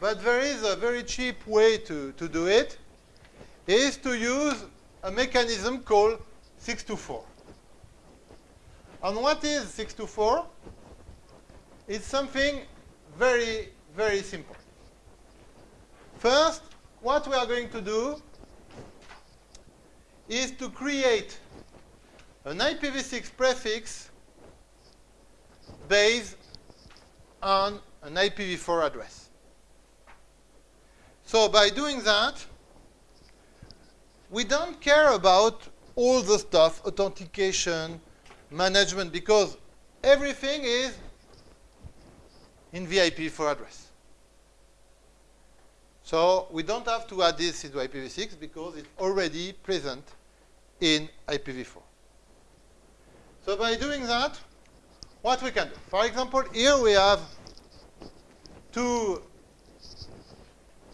but there is a very cheap way to, to do it, is to use a mechanism called 6to4. And what is 6to4? It's something very, very simple. First, what we are going to do is to create an IPv6 prefix based on an IPv4 address. So by doing that, we don't care about all the stuff, authentication, management, because everything is in the IPv4 address. So we don't have to add this into IPv6 because it's already present in IPv4. So by doing that, what we can do? For example, here we have two,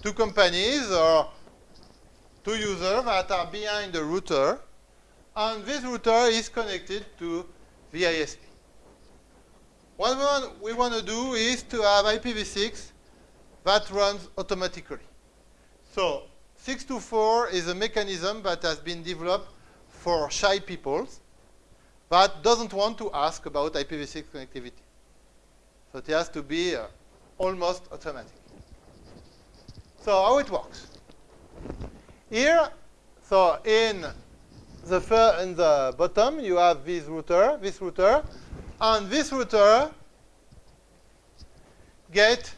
two companies or two users that are behind the router, and this router is connected to the ISP. What we want, to do is to have IPv6 that runs automatically. So 6to4 is a mechanism that has been developed for shy people that doesn't want to ask about IPv6 connectivity. So it has to be uh, almost automatic. So how it works? Here, so in the, in the bottom, you have this router, this router, and this router get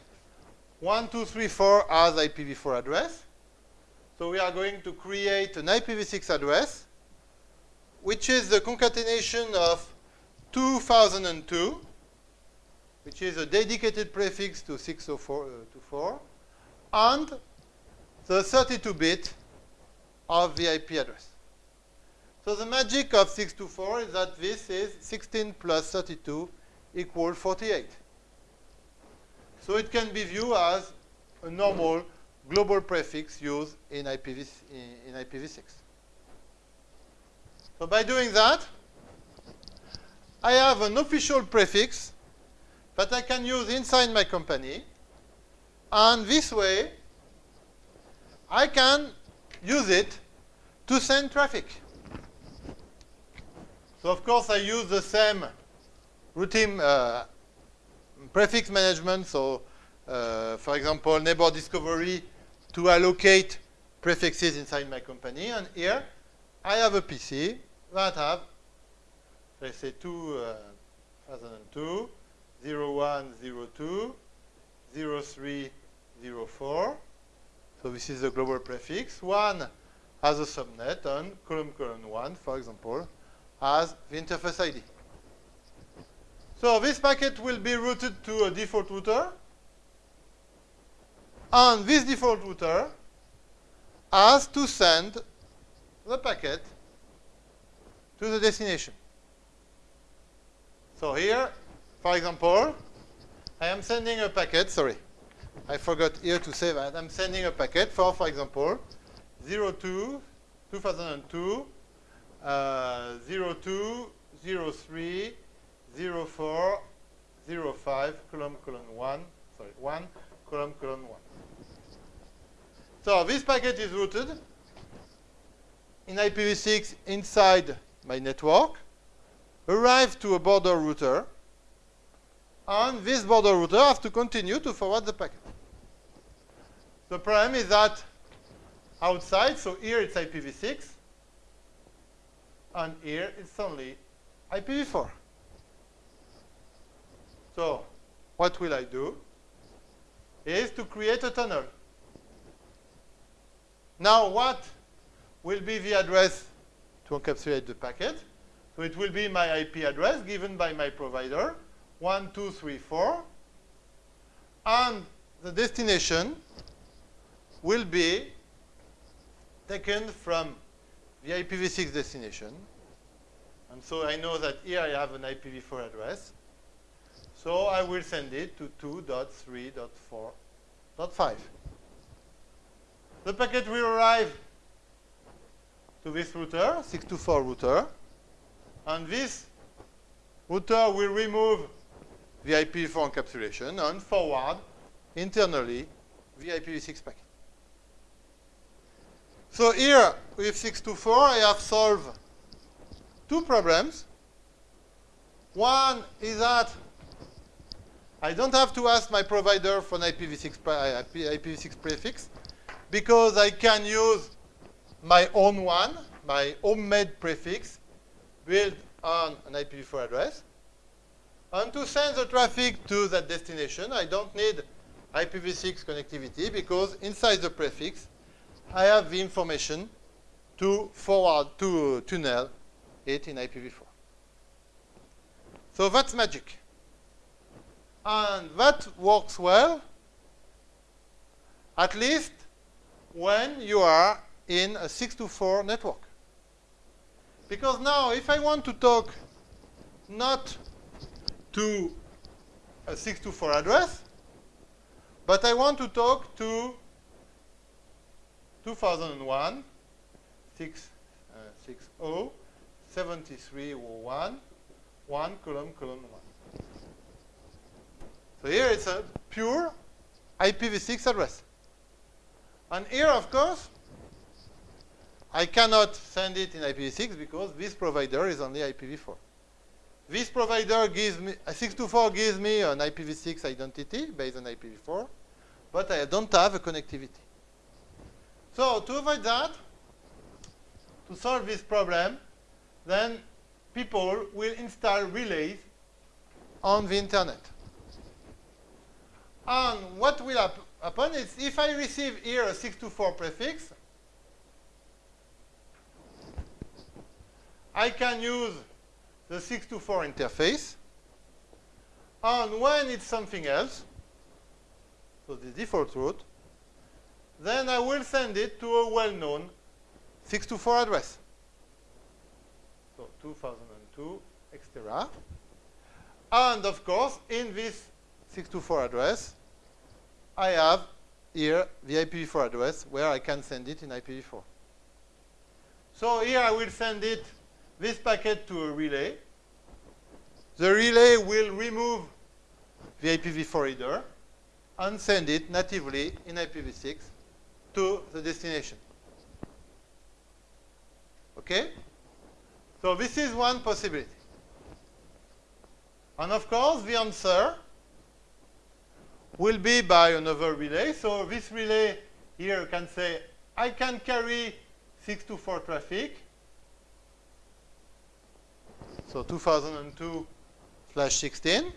1, 2, 3, 4 as IPv4 address. So we are going to create an IPv6 address, which is the concatenation of 2002, which is a dedicated prefix to 6to4 uh, to 4, and the 32-bit of the IP address. So the magic of 6to4 is that this is 16 plus 32 equal 48. So it can be viewed as a normal global prefix used in, IPv, in, in IPv6. So by doing that, I have an official prefix that I can use inside my company. And this way, I can use it to send traffic. So of course, I use the same routine uh, prefix management. So uh, for example, neighbor discovery to allocate prefixes inside my company. And here, I have a PC that have, let's say, 2002, 0102, 0304. So this is the global prefix. One has a subnet, and column column 1, for example, has the interface ID. So this packet will be routed to a default router. And this default router has to send the packet to the destination. So here, for example, I am sending a packet, sorry, I forgot here to say that. I'm sending a packet for, for example, 02, 2002, uh, 02, 03, 04, 05, column, column 1, sorry, 1, column, column 1. So this packet is routed in IPv6 inside my network, arrive to a border router, and this border router has to continue to forward the packet. The problem is that outside, so here it's IPv6, and here it's only IPv4. So what will I do? Is to create a tunnel. Now what will be the address to encapsulate the packet? So it will be my IP address given by my provider, 1234, and the destination will be taken from the IPv6 destination. And so I know that here I have an IPv4 address. So I will send it to 2.3.4.5. the packet will arrive to this router, 6to4 router, and this router will remove the IPv4 encapsulation and forward internally the IPv6 packet. So here with 6to4 I have solved two problems. One is that I don't have to ask my provider for an IPv6, IPv6 prefix because I can use my own one, my homemade prefix built on an IPv4 address. And to send the traffic to that destination, I don't need IPv6 connectivity because inside the prefix, I have the information to forward, to tunnel it in IPv4. So that's magic. And that works well, at least when you are in a 6 to 4 network. Because now, if I want to talk not to a 6 to 4 address, but I want to talk to 2001 6, uh, 60 7301 1 column column 1. So here it's a pure IPv6 address. And here, of course, I cannot send it in IPv6 because this provider is only IPv4. This provider gives me, 6to4 gives me an IPv6 identity based on IPv4, but I don't have a connectivity. So to avoid that, to solve this problem, then people will install relays on the internet. And what will hap happen is if I receive here a 6to4 prefix, I can use the 6to4 interface. And when it's something else, so the default route, then I will send it to a well-known 6to4 address. So 2002, etc. And of course, in this 6to4 address, I have here the IPv4 address where I can send it in IPv4. So here I will send it this packet to a relay. The relay will remove the IPv4 header and send it natively in IPv6 to the destination. Okay? So this is one possibility. And of course, the answer will be by another relay. So this relay here can say, I can carry 6to4 traffic so 2002 slash 16.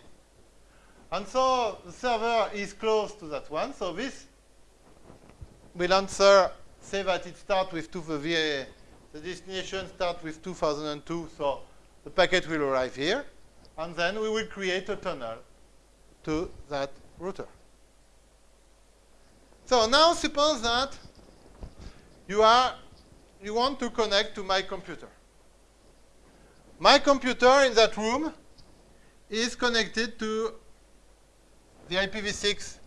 And so the server is close to that one. So this will answer, say that it starts with two, the, the destination starts with 2002, so the packet will arrive here. And then we will create a tunnel to that router. So now suppose that you are you want to connect to my computer. My computer in that room is connected to the IPv6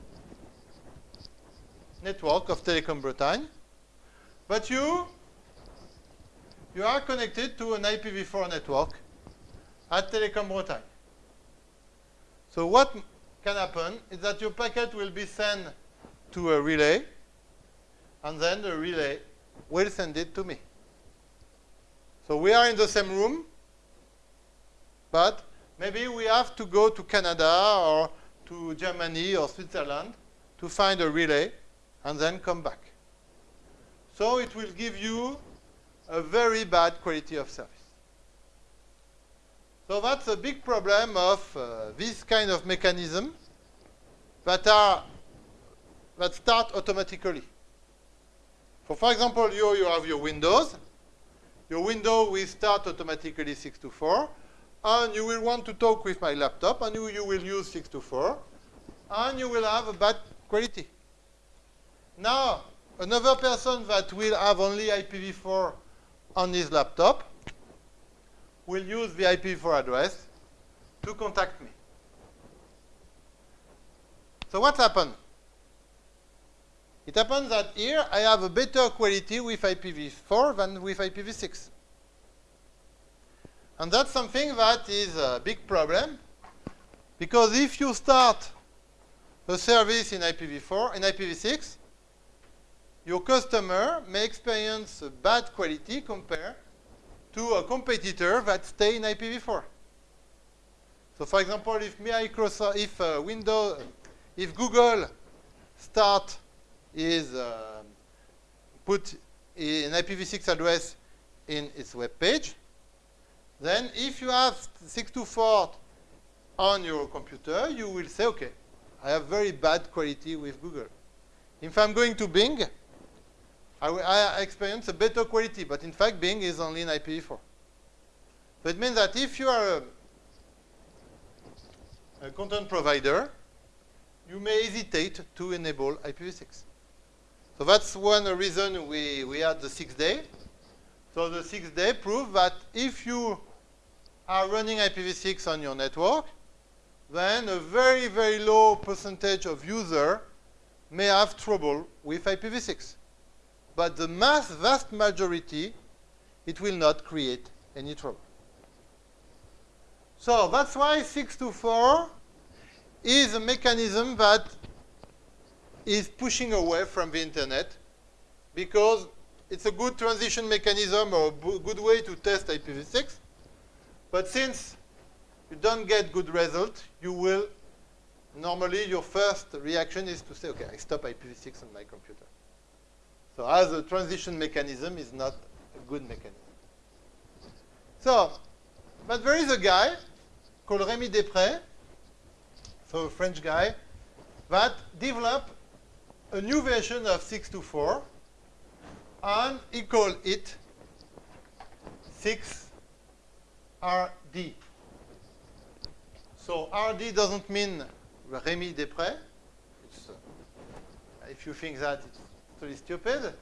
network of Telecom Bretagne. But you, you are connected to an IPv4 network at Telecom Bretagne. So what can happen is that your packet will be sent to a relay, and then the relay will send it to me. So we are in the same room, but maybe we have to go to Canada or to Germany or Switzerland to find a relay and then come back. So it will give you a very bad quality of service. So that's a big problem of uh, this kind of mechanism that are that start automatically. For, for example, you, you have your Windows. Your window will start automatically 6to4 and you will want to talk with my laptop, and you, you will use 6to4, and you will have a bad quality. Now, another person that will have only IPv4 on his laptop will use the IPv4 address to contact me. So what happened? It happens that here I have a better quality with IPv4 than with IPv6. And that's something that is a big problem because if you start a service in IPv4 and IPv6, your customer may experience a bad quality compared to a competitor that stay in IPv4. So for example, if Microsoft, if uh, Windows, if Google start is uh, put an IPv6 address in its web page, then if you have 6to4 on your computer, you will say, okay, I have very bad quality with Google. If I'm going to Bing, I, I experience a better quality, but in fact, Bing is only in IPv4. So it means that if you are a, a content provider, you may hesitate to enable IPv6. So that's one reason we, we had the sixth day. So the sixth day proved that if you are running IPv6 on your network, then a very, very low percentage of user may have trouble with IPv6. But the mass, vast majority, it will not create any trouble. So that's why 6 to 4 is a mechanism that is pushing away from the internet because it's a good transition mechanism or a good way to test IPv6. But since you don't get good result, you will, normally your first reaction is to say, okay, I stop IPv6 on my computer. So as a transition mechanism is not a good mechanism. So, but there is a guy called Rémi Després, so a French guy, that developed a new version of 6to4, and he called it 6RD. So RD doesn't mean Rémi Després. Uh, if you think that, it's totally stupid.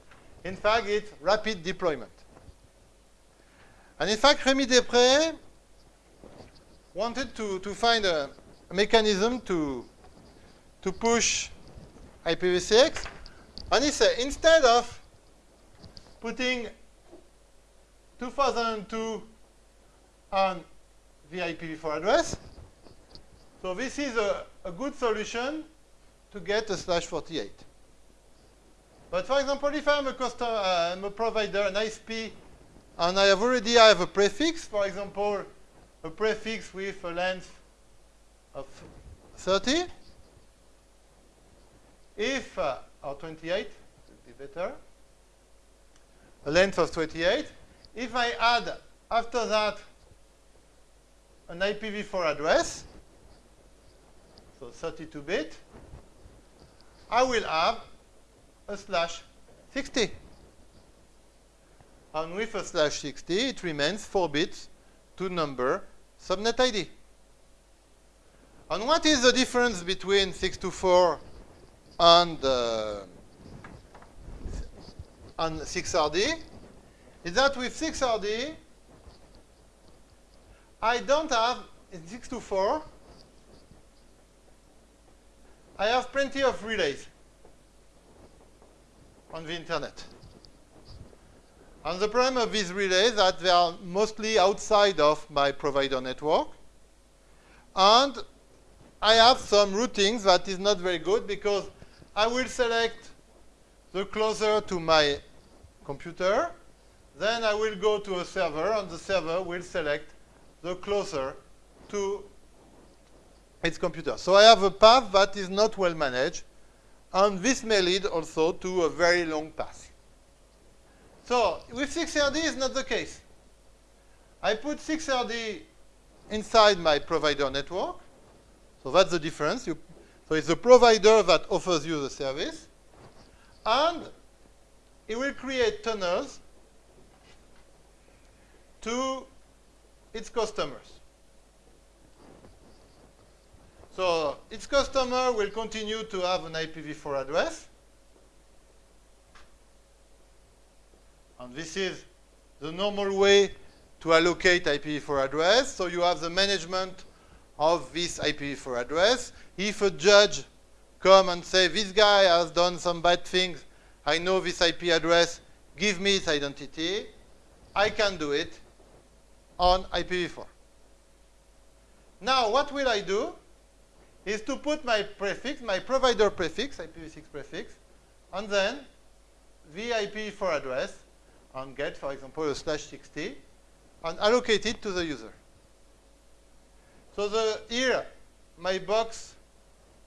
In fact, it's rapid deployment. And in fact, Rémi Després wanted to, to find a, mechanism to, to push IPv6. And he said, instead of putting 2002 on the IPv4 address, so this is a, a good solution to get a slash 48. But for example, if I'm a customer, I'm a provider, an ISP, and I have already I have a prefix, for example, a prefix with a length of 30, if, uh, or 28, would be better, a length of 28, if I add after that an IPv4 address, so 32-bit, I will have slash 60. And with a slash 60, it remains 4 bits to number subnet ID. And what is the difference between 6to4 and, uh, and 6RD? Is that with 6RD, I don't have, in 6to4, I have plenty of relays on the internet. And the problem of these relays that they are mostly outside of my provider network. And I have some routings that is not very good because I will select the closer to my computer. Then I will go to a server, and the server will select the closer to its computer. So I have a path that is not well managed, and this may lead also to a very long path. So with 6RD is not the case. I put 6RD inside my provider network. So that's the difference. You, so it's the provider that offers you the service. And it will create tunnels to its customers. So its customer will continue to have an IPv4 address. And this is the normal way to allocate IPv4 address. So you have the management of this IPv4 address. If a judge come and say, this guy has done some bad things, I know this IP address, give me its identity, I can do it on IPv4. Now, what will I do is to put my prefix, my provider prefix, IPv6 prefix, and then the IPv4 address and get, for example, a slash 60 and allocate it to the user. So the, here, my box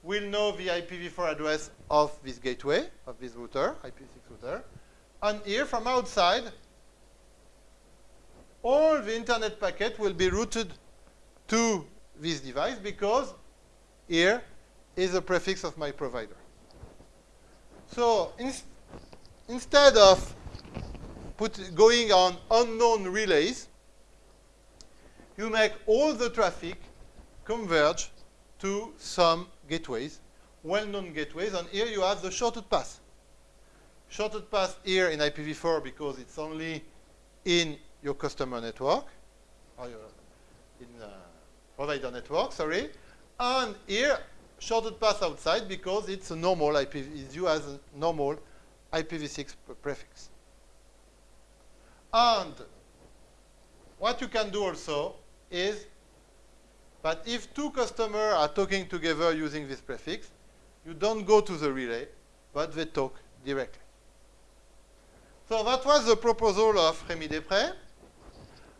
will know the IPv4 address of this gateway, of this router, IPv6 router. And here, from outside, all the internet packet will be routed to this device because here is the prefix of my provider. So instead of put going on unknown relays, you make all the traffic converge to some gateways, well-known gateways, and here you have the shorted path. Shorted path here in IPv4 because it's only in your customer network, or your, in uh, provider network, sorry. And here, shorted path outside because it's a normal IP, is used as a normal IPv6 prefix. And what you can do also is that if two customers are talking together using this prefix, you don't go to the relay, but they talk directly. So that was the proposal of Rémi Després.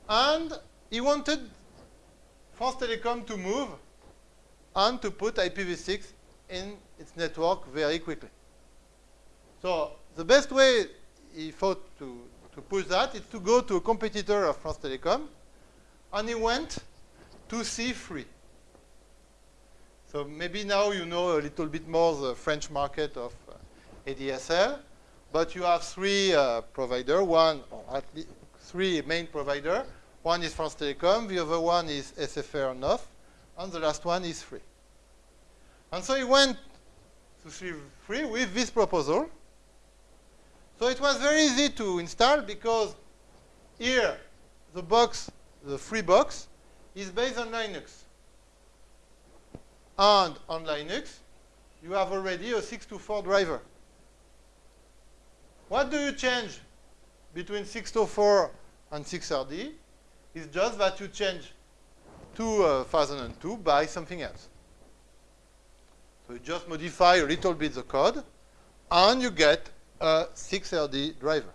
And he wanted France Telecom to move and to put IPv6 in its network very quickly. So the best way he thought to, to push that is to go to a competitor of France Telecom, and he went to C3. So maybe now you know a little bit more the French market of uh, ADSL, but you have three uh, providers, one, or at least three main providers. One is France Telecom, the other one is SFR Neuf, and the last one is Free. And so he went to Free with this proposal, so it was very easy to install because here the box, the Freebox, is based on Linux. And on Linux, you have already a 6to4 driver. What do you change between 6to4 and 6RD? It's just that you change 2002 uh, by something else. So you just modify a little bit the code, and you get a 6RD driver.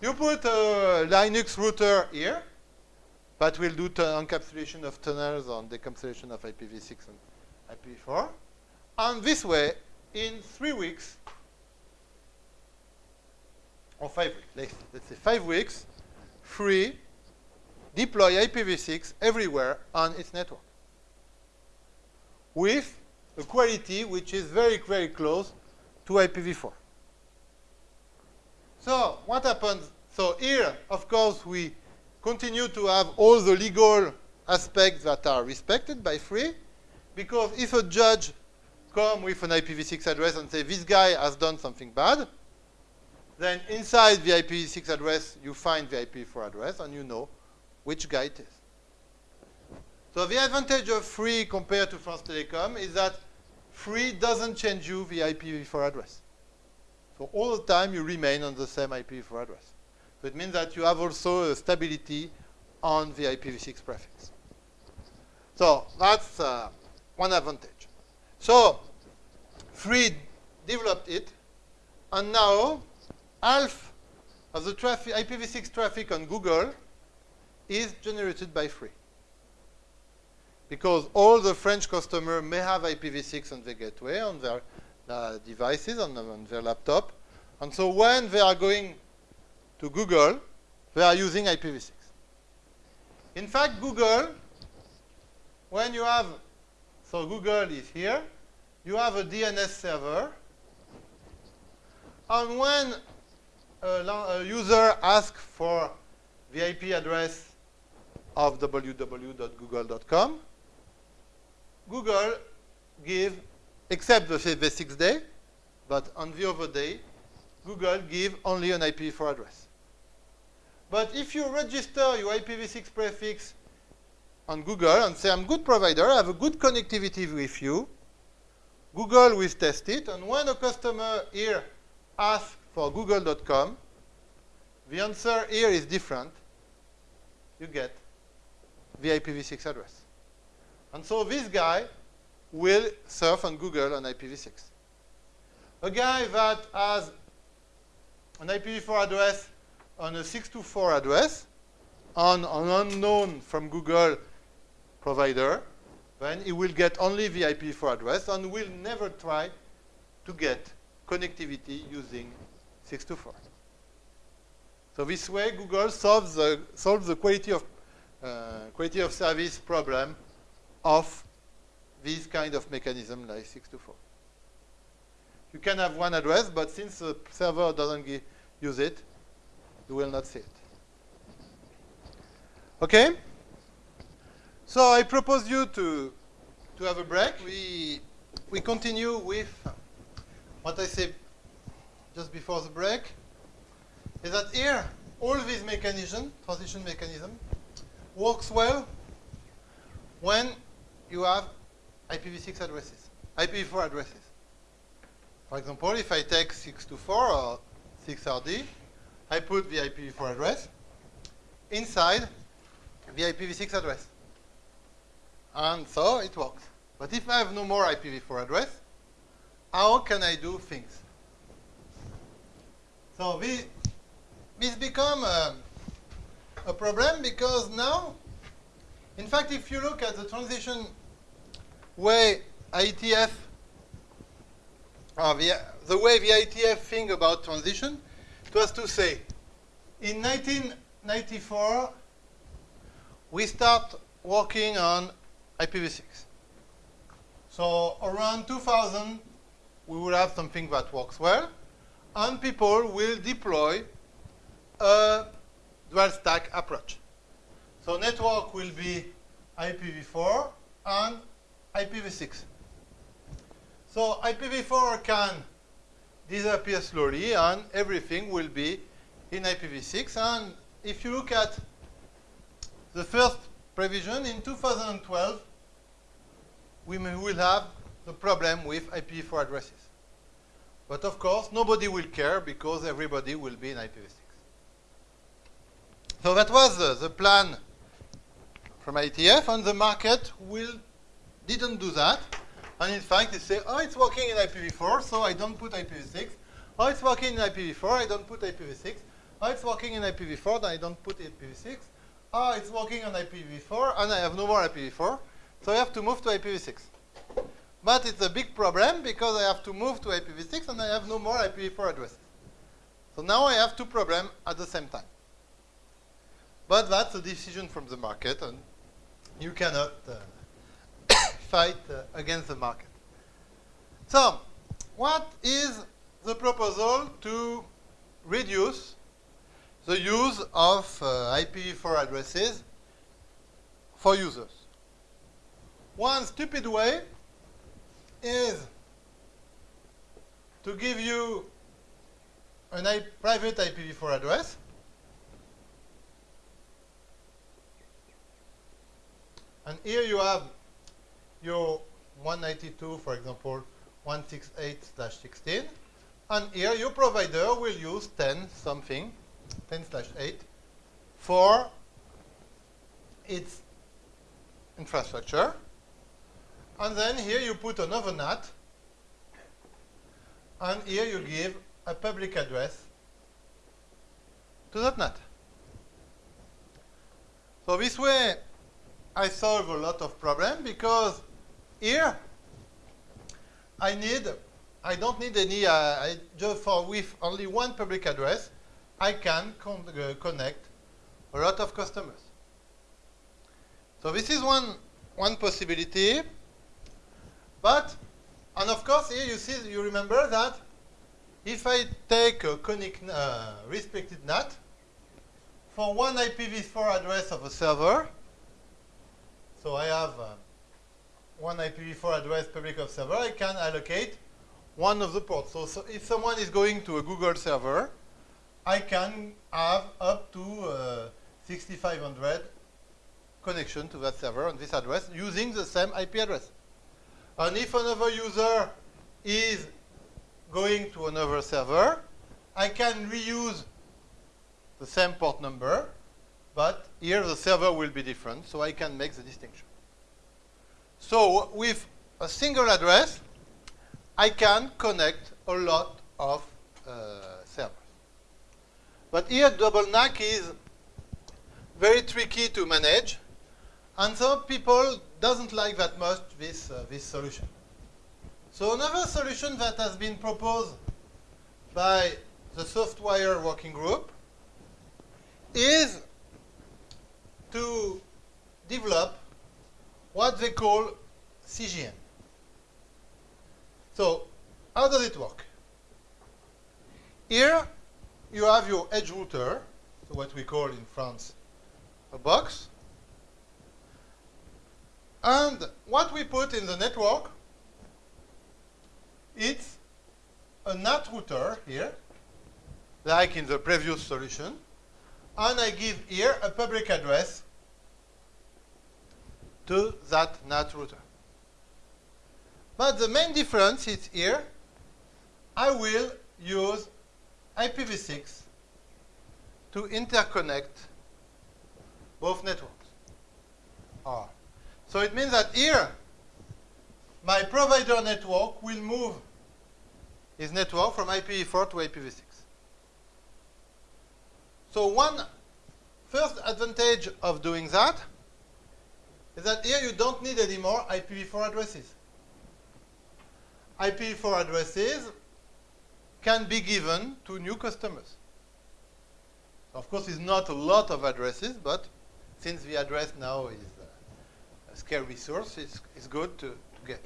You put a Linux router here that will do encapsulation of tunnels and decapsulation of IPv6 and IPv4. And this way, in three weeks, or five weeks, let's, let's say five weeks, free, deploy IPv6 everywhere on its network with a quality which is very, very close to IPv4. So what happens? So here, of course, we continue to have all the legal aspects that are respected by free, because if a judge come with an IPv6 address and say, this guy has done something bad, then inside the IPv6 address, you find the IPv4 address, and you know which guy it is. So the advantage of free compared to France Telecom is that free doesn't change you the IPv4 address. So all the time you remain on the same IPv4 address. So it means that you have also a stability on the IPv6 prefix. So that's uh, one advantage. So Free developed it, and now half of the traffic, IPv6 traffic on Google is generated by Free because all the French customers may have IPv6 on the gateway on their uh, devices, on, on, their laptop. And so when they are going to Google, they are using IPv6. In fact, Google, when you have, so Google is here, you have a DNS server. And when a, a user asks for the IP address of www.google.com, Google give, except the, the sixth day, but on the other day, Google give only an IPv4 address. But if you register your IPv6 prefix on Google and say, I'm a good provider, I have a good connectivity with you, Google will test it, and when a customer here asks for google.com, the answer here is different. You get the IPv6 address. And so this guy will surf on Google on IPv6. A guy that has an IPv4 address on a 6to4 address on an unknown from Google provider, then he will get only the IPv4 address and will never try to get connectivity using 6to4. So this way, Google solves the, solves the quality of Uh, quality of service problem of this kind of mechanism like 6to4. You can have one address, but since the server doesn't use it, you will not see it. Okay? So I propose you to, to have a break. We, we continue with what I said just before the break, is that here, all these mechanism, transition mechanism, works well when you have IPv6 addresses, IPv4 addresses. For example, if I take 6to4 or 6RD, I put the IPv4 address inside the IPv6 address. And so it works. But if I have no more IPv4 address, how can I do things? So this, this become a, a problem because now, in fact, if you look at the transition way IETF, uh, the, way the IETF think about transition, it was to say, in 1994, we start working on IPv6. So around 2000, we will have something that works well, and people will deploy a dual stack approach. So network will be IPv4 and IPv6. So IPv4 can disappear slowly, and everything will be in IPv6. And if you look at the first provision in 2012, we will have the problem with IPv4 addresses. But of course, nobody will care because everybody will be in IPv6. So that was uh, the plan from IETF, and the market will didn't do that. And in fact, they say, oh, it's working in IPv4, so I don't put IPv6. Oh, it's working in IPv4, I don't put IPv6. Oh, it's working in IPv4, then I don't put IPv6. Oh, it's working on IPv4, and I have no more IPv4, so I have to move to IPv6. But it's a big problem because I have to move to IPv6 and I have no more IPv4 addresses. So now I have two problems at the same time. But that's a decision from the market, and you cannot uh, fight uh, against the market. So, what is the proposal to reduce the use of uh, IPv4 addresses for users? One stupid way is to give you a private IPv4 address and here you have your 192 for example 168/16 and here your provider will use 10 something 10/8 for its infrastructure and then here you put another NAT. And here you give a public address to that NAT. So this way, I solve a lot of problems because here, I need, I don't need any, uh, I, just for with only one public address, I can con uh, connect a lot of customers. So this is one, one possibility. But, and of course, here you see, you remember that if I take a conic uh, restricted NAT for one IPv4 address of a server, so I have uh, one IPv4 address public of server, I can allocate one of the ports. So, so, if someone is going to a Google server, I can have up to uh, 6500 connection to that server on this address using the same IP address. And if another user is going to another server, I can reuse the same port number, but here the server will be different, so I can make the distinction. So with a single address, I can connect a lot of uh, servers. But here double NAT is very tricky to manage, and some people doesn't like that much this, uh, this solution. So another solution that has been proposed by the SoftWire working group is to develop what they call CGN. So how does it work? Here you have your edge router, so what we call in France a box. And what we put in the network, it's a NAT router here, like in the previous solution. And I give here a public address to that NAT router. But the main difference is here, I will use IPv6 to interconnect both networks. Ah. So it means that here, my provider network will move his network from IPv4 to IPv6. So one first advantage of doing that is that here you don't need anymore IPv4 addresses. IPv4 addresses can be given to new customers. Of course, it's not a lot of addresses, but since the address now is uh, a scarce resource, it's, it's good to, to get.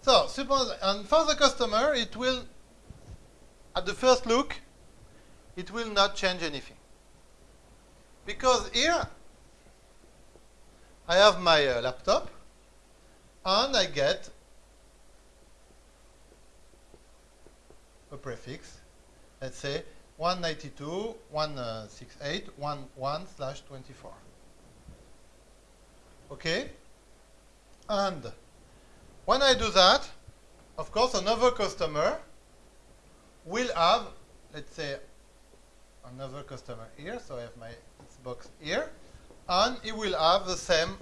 So suppose, and for the customer, it will, at the first look, it will not change anything. Because here, I have my uh, laptop, and I get a prefix, let's say 192.168.11 slash 24. Okay? And when I do that, of course, another customer will have, let's say, another customer here. So I have my box here. And it will have the same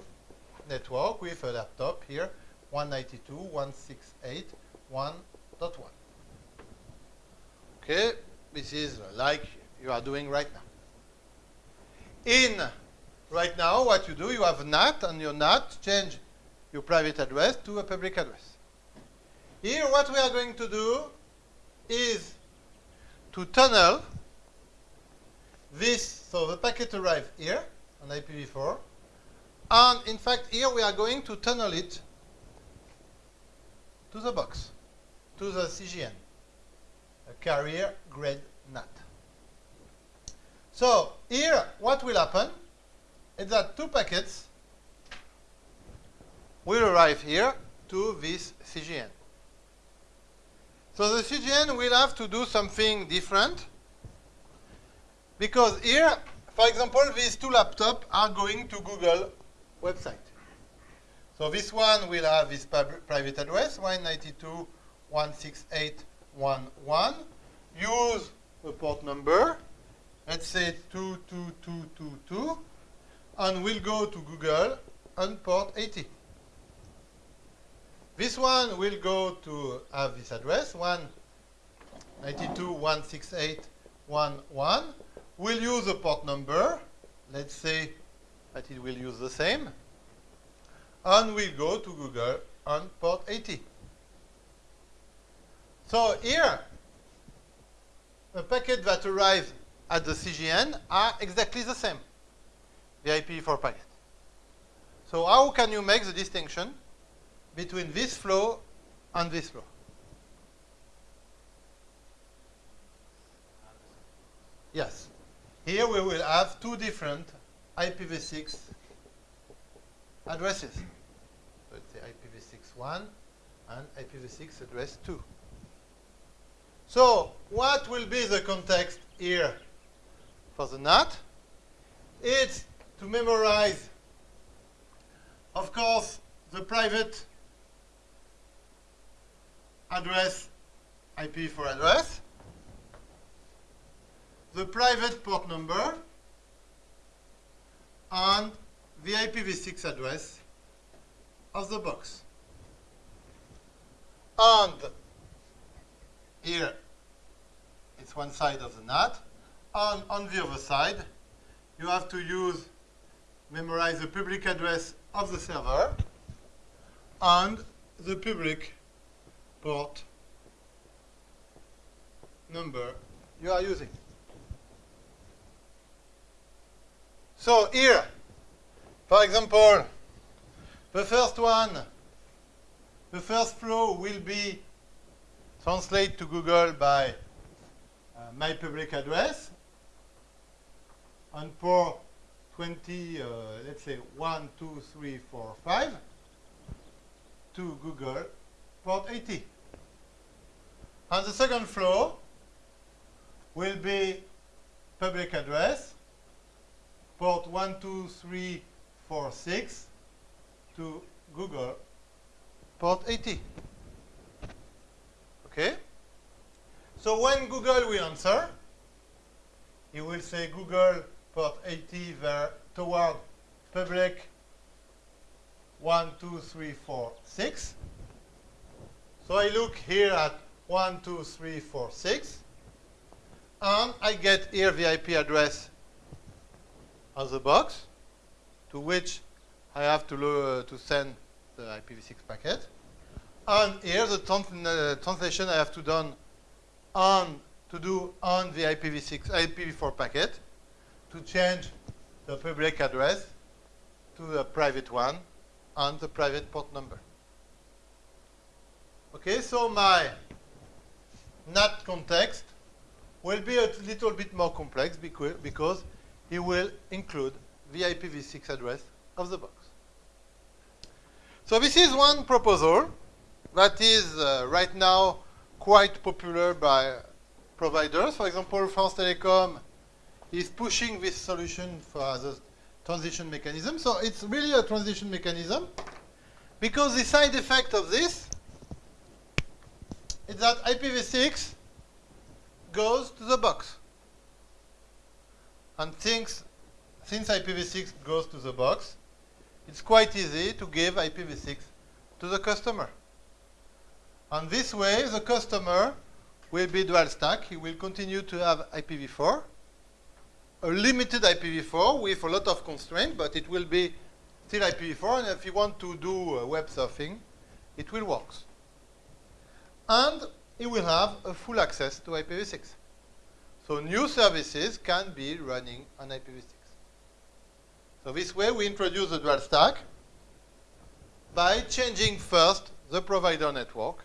network with a laptop here, 192.168.1.1. Okay, this is like you are doing right now. In right now, what you do, you have a NAT, and your NAT change your private address to a public address. Here, what we are going to do is to tunnel this, so the packet arrives here on IPv4, and in fact, here we are going to tunnel it to the box, to the CGN a carrier grade NAT. So here, what will happen is that two packets will arrive here to this CGN. So the CGN will have to do something different because here, for example, these two laptops are going to Google website. So this one will have this private address, 192.168 one one. Use the port number. Let's say two two two two two, and we'll go to Google on port 80. This one will go to have this address 192.168.1.1. We'll use a port number. Let's say that it will use the same. And we'll go to Google on port 80. So here, the packet that arrives at the CGN are exactly the same, the IPv4 packet. So how can you make the distinction between this flow and this flow? Yes. Here we will have two different IPv6 addresses. It's the IPv6 1 and IPv6 address 2. So what will be the context here for the NAT? It's to memorize, of course, the private address, IPv4 address, the private port number, and the IPv6 address of the box. And here, it's one side of the NAT. And on the other side, you have to use, memorize the public address of the server and the public port number you are using. So here, for example, the first one, the first flow will be translated to Google by uh, my public address. And for 20, uh, let's say 1, 2, 3, 4, 5, to Google port 80. And the second flow will be public address, port 1, 2, 3, 4, 6 to Google port 80. Okay? So when Google will answer, he will say Google port 80 there toward public 1, 2, 3, 4, 6. So I look here at 1, 2, 3, 4, 6. And I get here the IP address of the box to which I have to, uh, to send the IPv6 packet. And here the trans uh, translation I have to done on to do on the IPv6 IPv4 packet to change the public address to the private one and the private port number. Okay, so my NAT context will be a little bit more complex because, it will include the IPv6 address of the box. So this is one proposal that is uh, right now quite popular by providers. For example, France Telecom is pushing this solution for the transition mechanism. So it's really a transition mechanism because the side effect of this is that IPv6 goes to the box. And things, since IPv6 goes to the box, it's quite easy to give IPv6 to the customer. And this way, the customer will be dual stack. He will continue to have IPv4, a limited IPv4 with a lot of constraints, but it will be still IPv4. And if you want to do uh, web surfing, it will work. And he will have a full access to IPv6. So new services can be running on IPv6. So this way we introduce the dual stack by changing first the provider network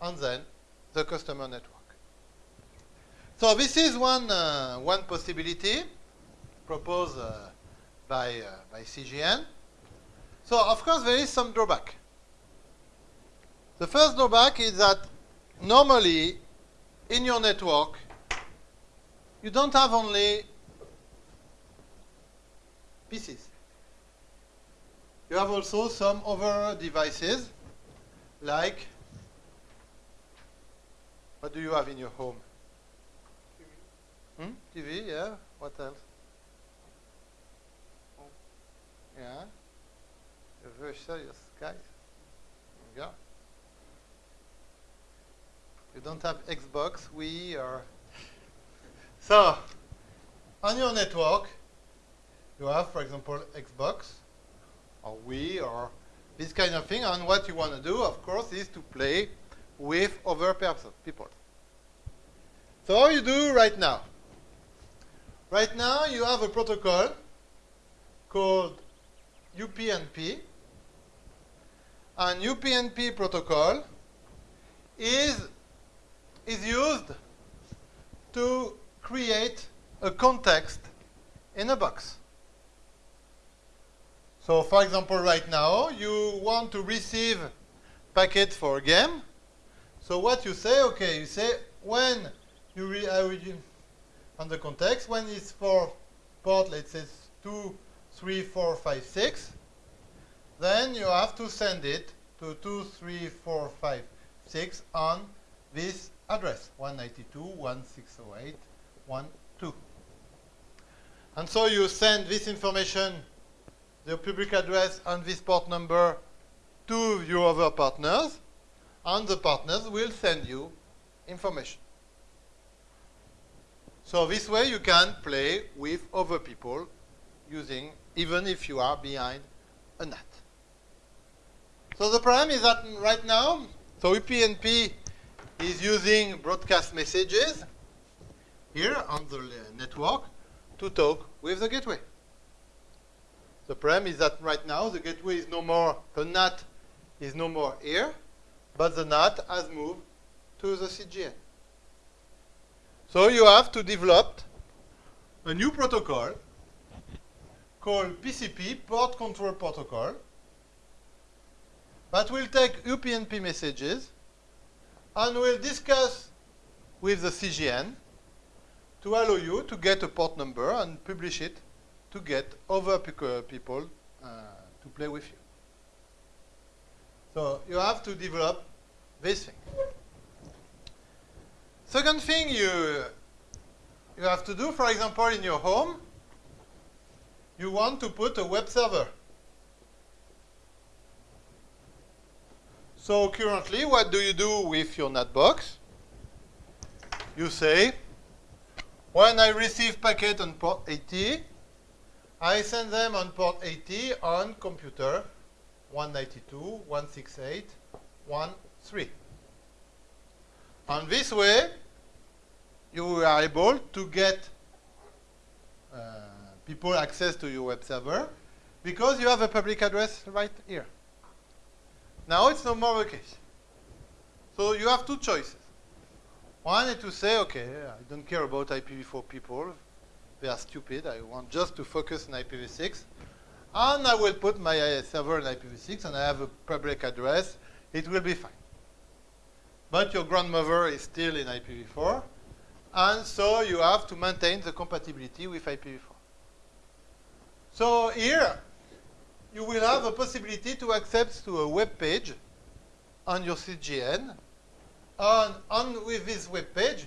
and then the customer network. So this is one, uh, one possibility proposed uh, by, uh, by CGN. So of course there is some drawback. The first drawback is that normally in your network you don't have only PCs. You have also some other devices like what do you have in your home? TV. Hmm? TV, yeah. What else? Home. Yeah. You're very serious, guys. Yeah. You don't have Xbox, Wii, or so on your network, you have, for example, Xbox or Wii or this kind of thing. And what you want to do, of course, is to play with other people. So how you do right now? Right now, you have a protocol called UPnP. And UPnP protocol is, is used to create a context in a box. So for example, right now, you want to receive packet for a game. So what you say, okay, you say when you re on the context, when it's for port, let's say 2, 3, 4, 5, 6, then you have to send it to 2, 3, 4, 5, IPv6 on this address 192.168.1.2. And so you send this information, the public address and this port number to your other partners, and the partners will send you information. So this way you can play with other people using, even if you are behind a NAT. So the problem is that right now, so UPnP is using broadcast messages here on the network to talk with the gateway. The problem is that right now the gateway is no more, the NAT is no more here, but the NAT has moved to the CGN. So you have to develop a new protocol called PCP, Port Control Protocol, that will take UPnP messages and will discuss with the CGN to allow you to get a port number and publish it to get other people uh, to play with you. So you have to develop this thing. Second thing you, you have to do, for example, in your home, you want to put a web server. So currently, what do you do with your Neufbox? You say, when I receive packet on port 80, I send them on port 80 on computer 192.168.1.3. And this way, you are able to get uh, people access to your web server because you have a public address right here. Now it's no more the case. So you have two choices. One is to say, okay, I don't care about IPv4 people. They are stupid. I want just to focus on IPv6. And I will put my server in IPv6 and I have a public address. It will be fine. But your grandmother is still in IPv4. And so you have to maintain the compatibility with IPv4. So here, you will have a possibility to access to a web page on your CGN. And on with this web page,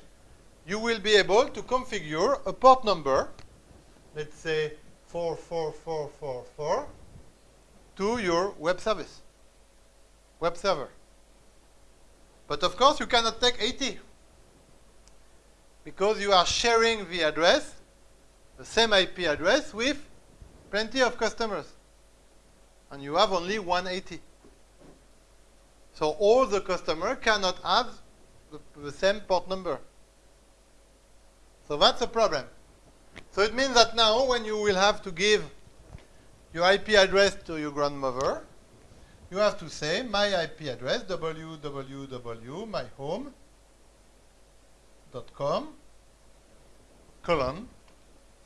you will be able to configure a port number, let's say 44444, to your web service, web server. But of course, you cannot take 80 because you are sharing the address, the same IP address, with plenty of customers and you have only 180. So all the customer cannot have the, the same port number. So that's a problem. So it means that now when you will have to give your IP address to your grandmother, you have to say my IP address www.myhome.com colon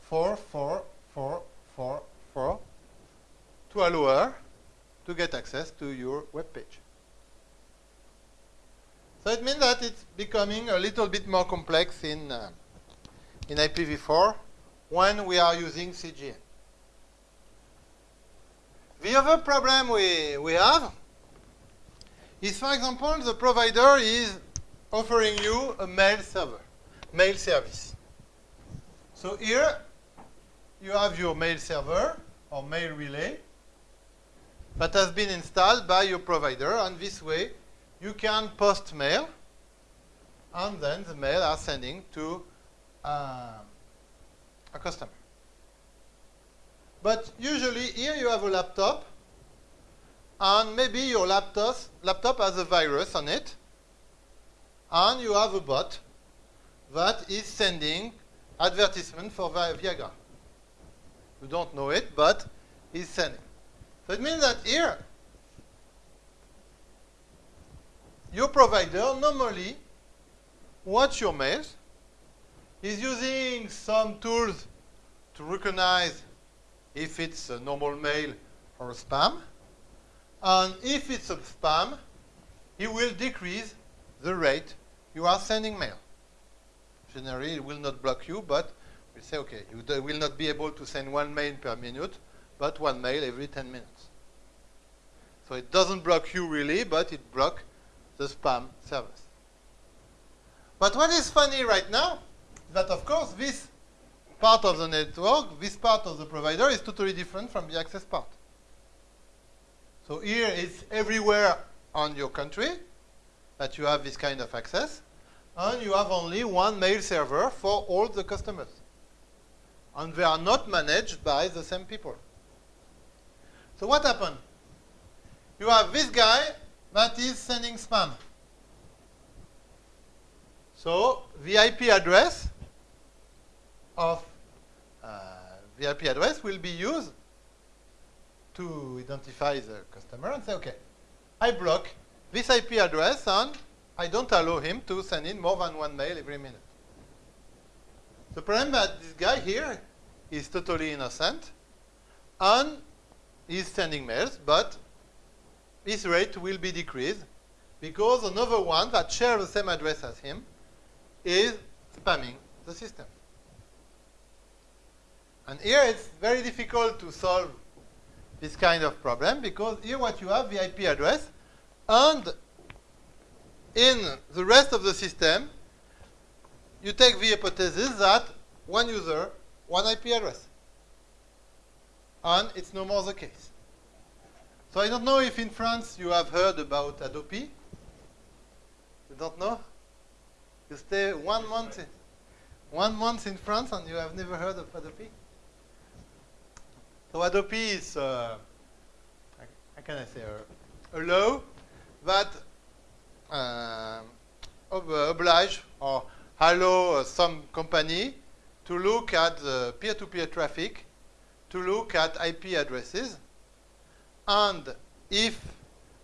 44444 to allow her to get access to your web page. So it means that it's becoming a little bit more complex in, uh, in IPv4 when we are using CGN. The other problem we, we have is, for example, the provider is offering you a mail server, mail service. So here you have your mail server or mail relay that has been installed by your provider. And this way, you can post mail, and then the mail are sending to uh, a customer. But usually here you have a laptop, and maybe your laptop, laptop has a virus on it, and you have a bot that is sending advertisement for Viagra. You don't know it, but he's sending. So it means that here, your provider normally watch your mails, is using some tools to recognize if it's a normal mail or a spam. And if it's a spam, he will decrease the rate you are sending mail. Generally, it will not block you, but we say, okay, you will not be able to send one mail per minute, but one mail every 10 minutes. So it doesn't block you really, but it blocks the spam servers. But what is funny right now is that, of course, this part of the network, this part of the provider is totally different from the access part. So here it's everywhere on your country that you have this kind of access, and you have only one mail server for all the customers. And they are not managed by the same people. So what happened? You have this guy that is sending spam. So the IP address of uh, the IP address will be used to identify the customer and say, okay, I block this IP address and I don't allow him to send in more than one mail every minute. The problem that this guy here is totally innocent and he's sending mails, but his rate will be decreased because another one that shares the same address as him is spamming the system. And here it's very difficult to solve this kind of problem because here what you have the IP address and in the rest of the system you take the hypothesis that one user, one IP address. And it's no more the case. So I don't know if in France you have heard about Hadopi. You don't know? You stay one month, one month in France and you have never heard of Hadopi? So Hadopi is, uh, how can I say, a, a law that uh, ob oblige or allow uh, some company to look at peer-to-peer -peer traffic, to look at IP addresses, and if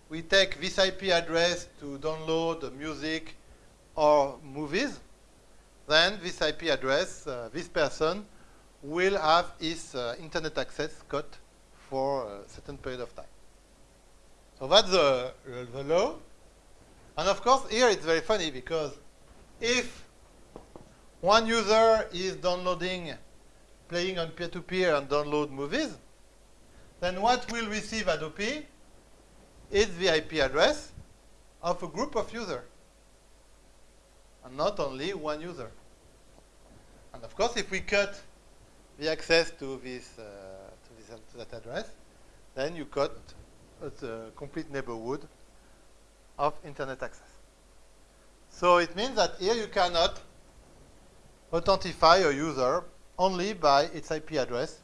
we take this IP address to download music or movies, then this IP address, uh, this person will have his uh, internet access cut for a certain period of time. So that's the, the law. And of course, here it's very funny because if one user is downloading, playing on peer-to-peer -peer and download movies, then what will receive Hadopi is the IP address of a group of users, and not only one user. And of course, if we cut the access to this, uh, to, this to that address, then you cut the complete neighborhood of internet access. So it means that here you cannot authentify a user only by its IP address,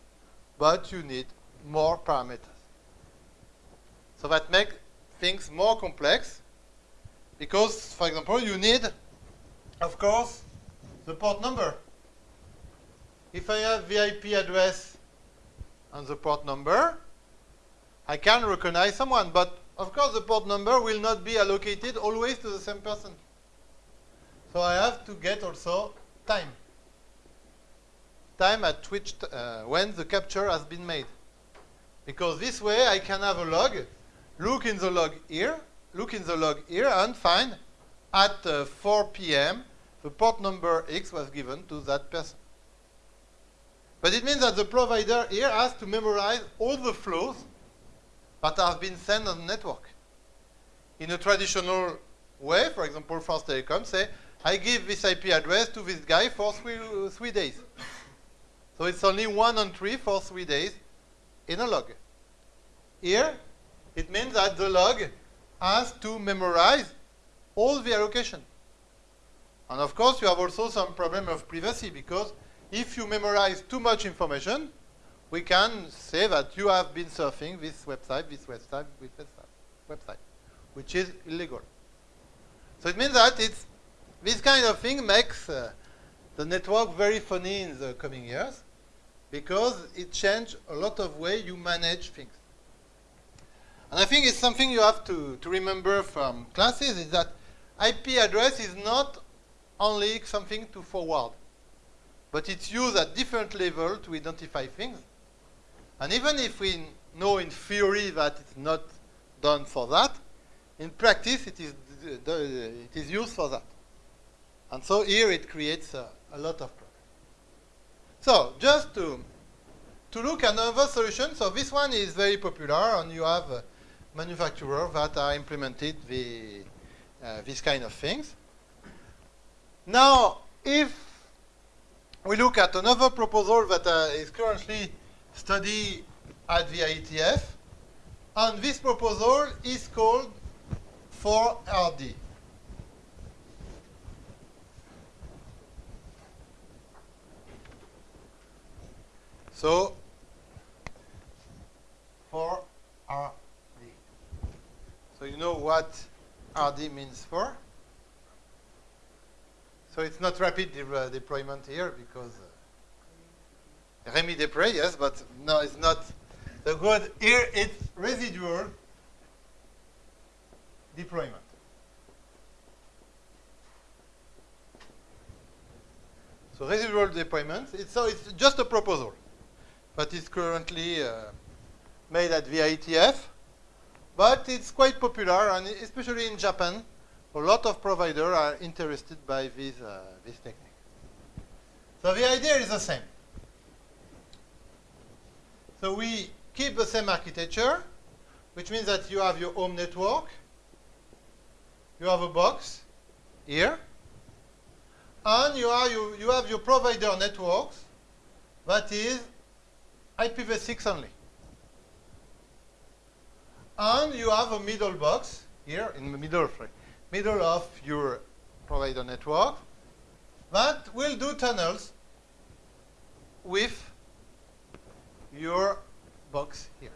but you need more parameters. So that makes things more complex because, for example, you need, of course, the port number. If I have the IP address and the port number, I can recognize someone. But of course, the port number will not be allocated always to the same person. So I have to get also time. Time at which uh, when the capture has been made. Because this way I can have a log, look in the log here, look in the log here, and find at uh, 4 p.m. the port number X was given to that person. But it means that the provider here has to memorize all the flows that have been sent on the network. In a traditional way, for example, France Telecom say, I give this IP address to this guy for three, three days. So it's only one entry for three days in a log. Here, it means that the log has to memorize all the allocation. And of course, you have also some problem of privacy because if you memorize too much information, we can say that you have been surfing this website, this website, this website, which is illegal. So it means that it's this kind of thing makes uh, the network very funny in the coming years because it changed a lot of way you manage things. And I think it's something you have to, to remember from classes is that IP address is not only something to forward but it's used at different level to identify things. And even if we know in theory that it's not done for that, in practice it is, it is used for that. And so here it creates a, a lot of. So just to, to look at another solution, so this one is very popular and you have manufacturers that are implemented the, uh, these kind of things. Now, if we look at another proposal that uh, is currently studied at the IETF, and this proposal is called 4RD. So, 4RD. So you know what RD means for? So it's not rapid de uh, deployment here because uh, Rémi Després, yes, but no, it's not the good. Here it's residual deployment. So residual deployment, it's, so it's just a proposal, but it's currently uh, made at the IETF, but it's quite popular, and especially in Japan, a lot of providers are interested by this, uh, this technique. So the idea is the same. So we keep the same architecture, which means that you have your home network, you have a box here, and you, are, you, you have your provider networks that is IPv6 only. And you have a middle box here in the middle, middle of your provider network that will do tunnels with your box here.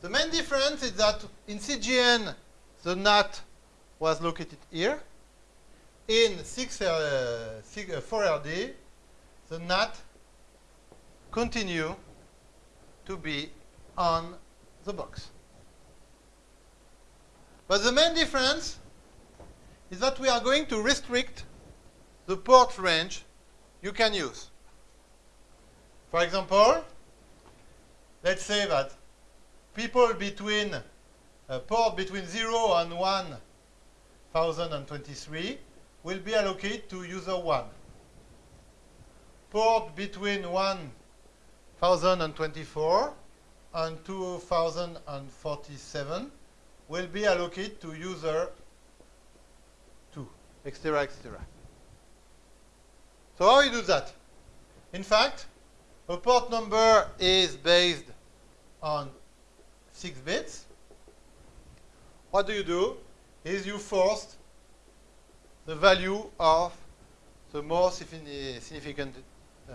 The main difference is that in CGN, the NAT was located here. In 6, uh, 6 uh, 4RD, the NAT continue to be on the box. But the main difference is that we are going to restrict the port range you can use. For example, let's say that people between a port between 0 and 1023 will be allocated to user 1. Port between 1024 and 2047 will be allocated to user 2, etc., etc. So how you do that? In fact, a port number is based on 6 bits. What do you do? Is you force the value of the more significant uh,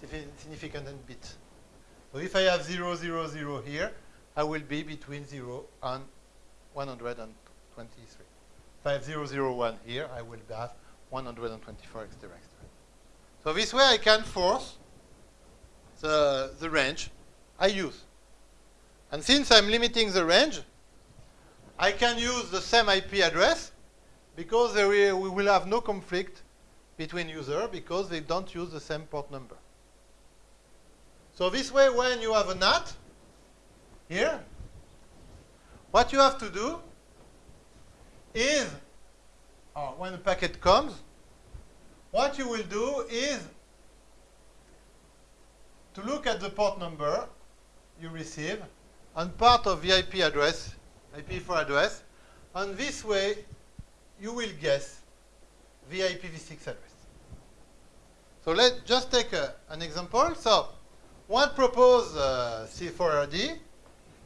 significant bit. So if I have 0, 0, 0 here, I will be between 0 and 123. If I have 0, 0, 001 here, I will have 124, etc. etc. So this way I can force the, the range I use. And since I'm limiting the range, I can use the same IP address because we will have no conflict between users because they don't use the same port number. So this way, when you have a NAT here, what you have to do is, oh, when the packet comes, what you will do is to look at the port number you receive and part of the IP address, IP4 address, and this way you will guess the IPv6 address. So let's just take a, an example. So what proposed uh, C4RD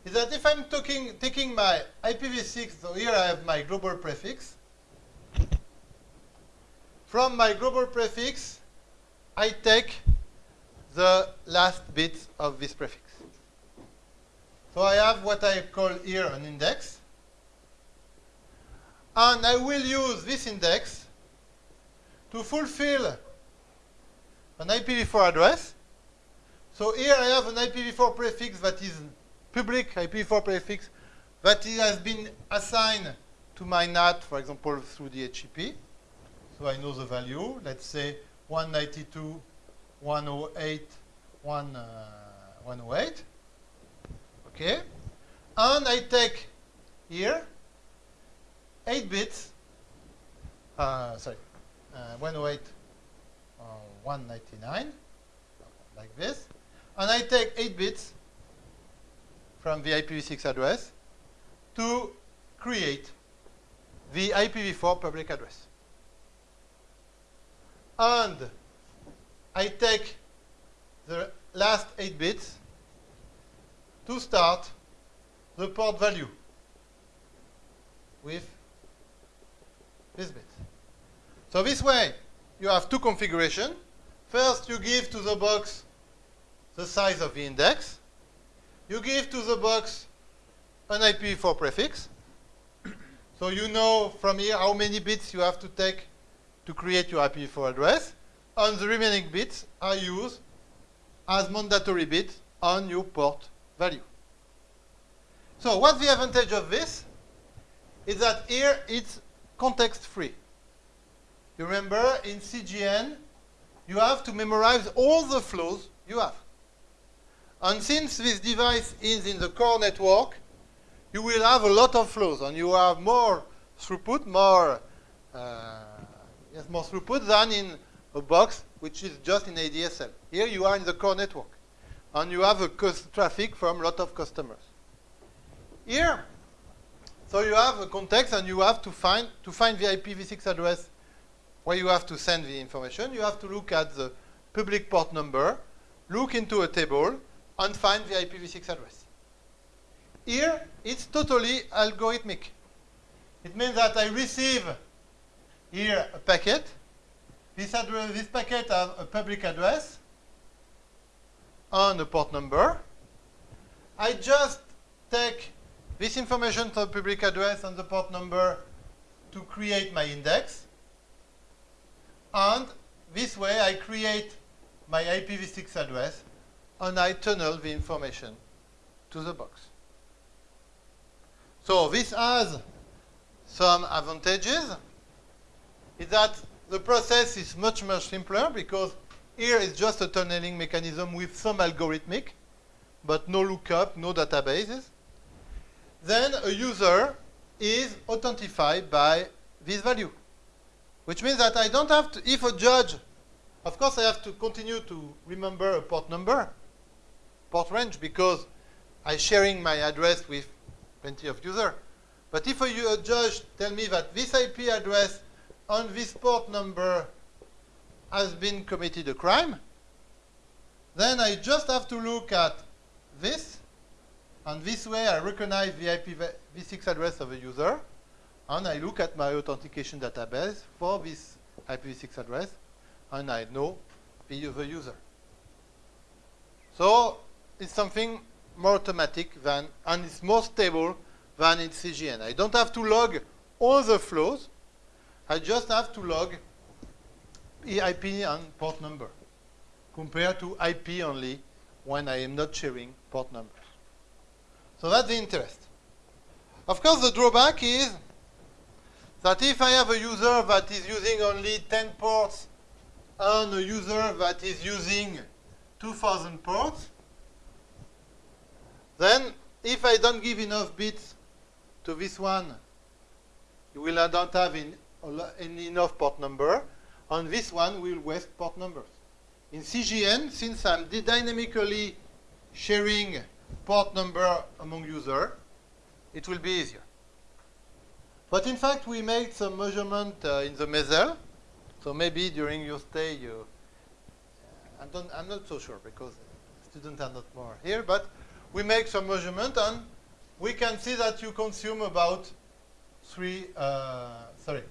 is that if I'm talking, taking my IPv6, so here I have my global prefix. From my global prefix, I take the last bit of this prefix. So I have what I call here an index. And I will use this index to fulfill an IPv4 address. So here I have an IPv4 prefix that is public IPv4 prefix that has been assigned to my NAT, for example, through the. So I know the value. Let's say 192, 108, 1, uh, 108. Okay? And I take here 8 bits, uh, sorry, uh, 108, uh, 199, like this. And I take 8 bits from the IPv6 address to create the IPv4 public address. And I take the last 8 bits to start the port value with this bit. So this way, you have two configurations. First, you give to the box the size of the index. You give to the box an IPv4 prefix. so you know from here how many bits you have to take to create your IPv4 address. And the remaining bits are used as mandatory bits on your port value. So what's the advantage of this? Is that here it's context free. You remember in CGN, you have to memorize all the flows you have. And since this device is in the core network, you will have a lot of flows, and you have more throughput, more uh, yes, more throughput than in a box which is just in ADSL. Here you are in the core network, and you have a traffic from a lot of customers. Here, so you have a context, and you have to find to find the IPv6 address where you have to send the information. You have to look at the public port number, look into a table, and find the IPv6 address. Here, it's totally algorithmic. It means that I receive here a packet. This, address, this packet has a public address and a port number. I just take this information from the public address and the port number to create my index. And this way I create my IPv6 address and I tunnel the information to the box. So this has some advantages. Is that the process is much, much simpler because here is just a tunneling mechanism with some algorithmic, but no lookup, no databases. Then a user is authentified by this value, which means that I don't have to, if a judge, of course I have to continue to remember a port number, port range, because I'm sharing my address with plenty of users. But if a, judge tell me that this IP address on this port number has been committed a crime, then I just have to look at this, and this way I recognize the IPv6 address of a user, and I look at my authentication database for this IPv6 address, and I know the user. So it's something more automatic than, and it's more stable than in CGN. I don't have to log all the flows. I just have to log IP and port number compared to IP only when I am not sharing port numbers. So that's the interest. Of course, the drawback is that if I have a user that is using only 10 ports and a user that is using 2,000 ports, then, if I don't give enough bits to this one, you will not have in, in enough port number, On this one we will waste port numbers. In CGN, since I'm dynamically sharing port number among users, it will be easier. But in fact, we made some measurement uh, in the Moselle. So maybe during your stay, you, uh, I am not so sure because students are not more here, but we make some measurement and we can see that you consume about three, uh, sorry,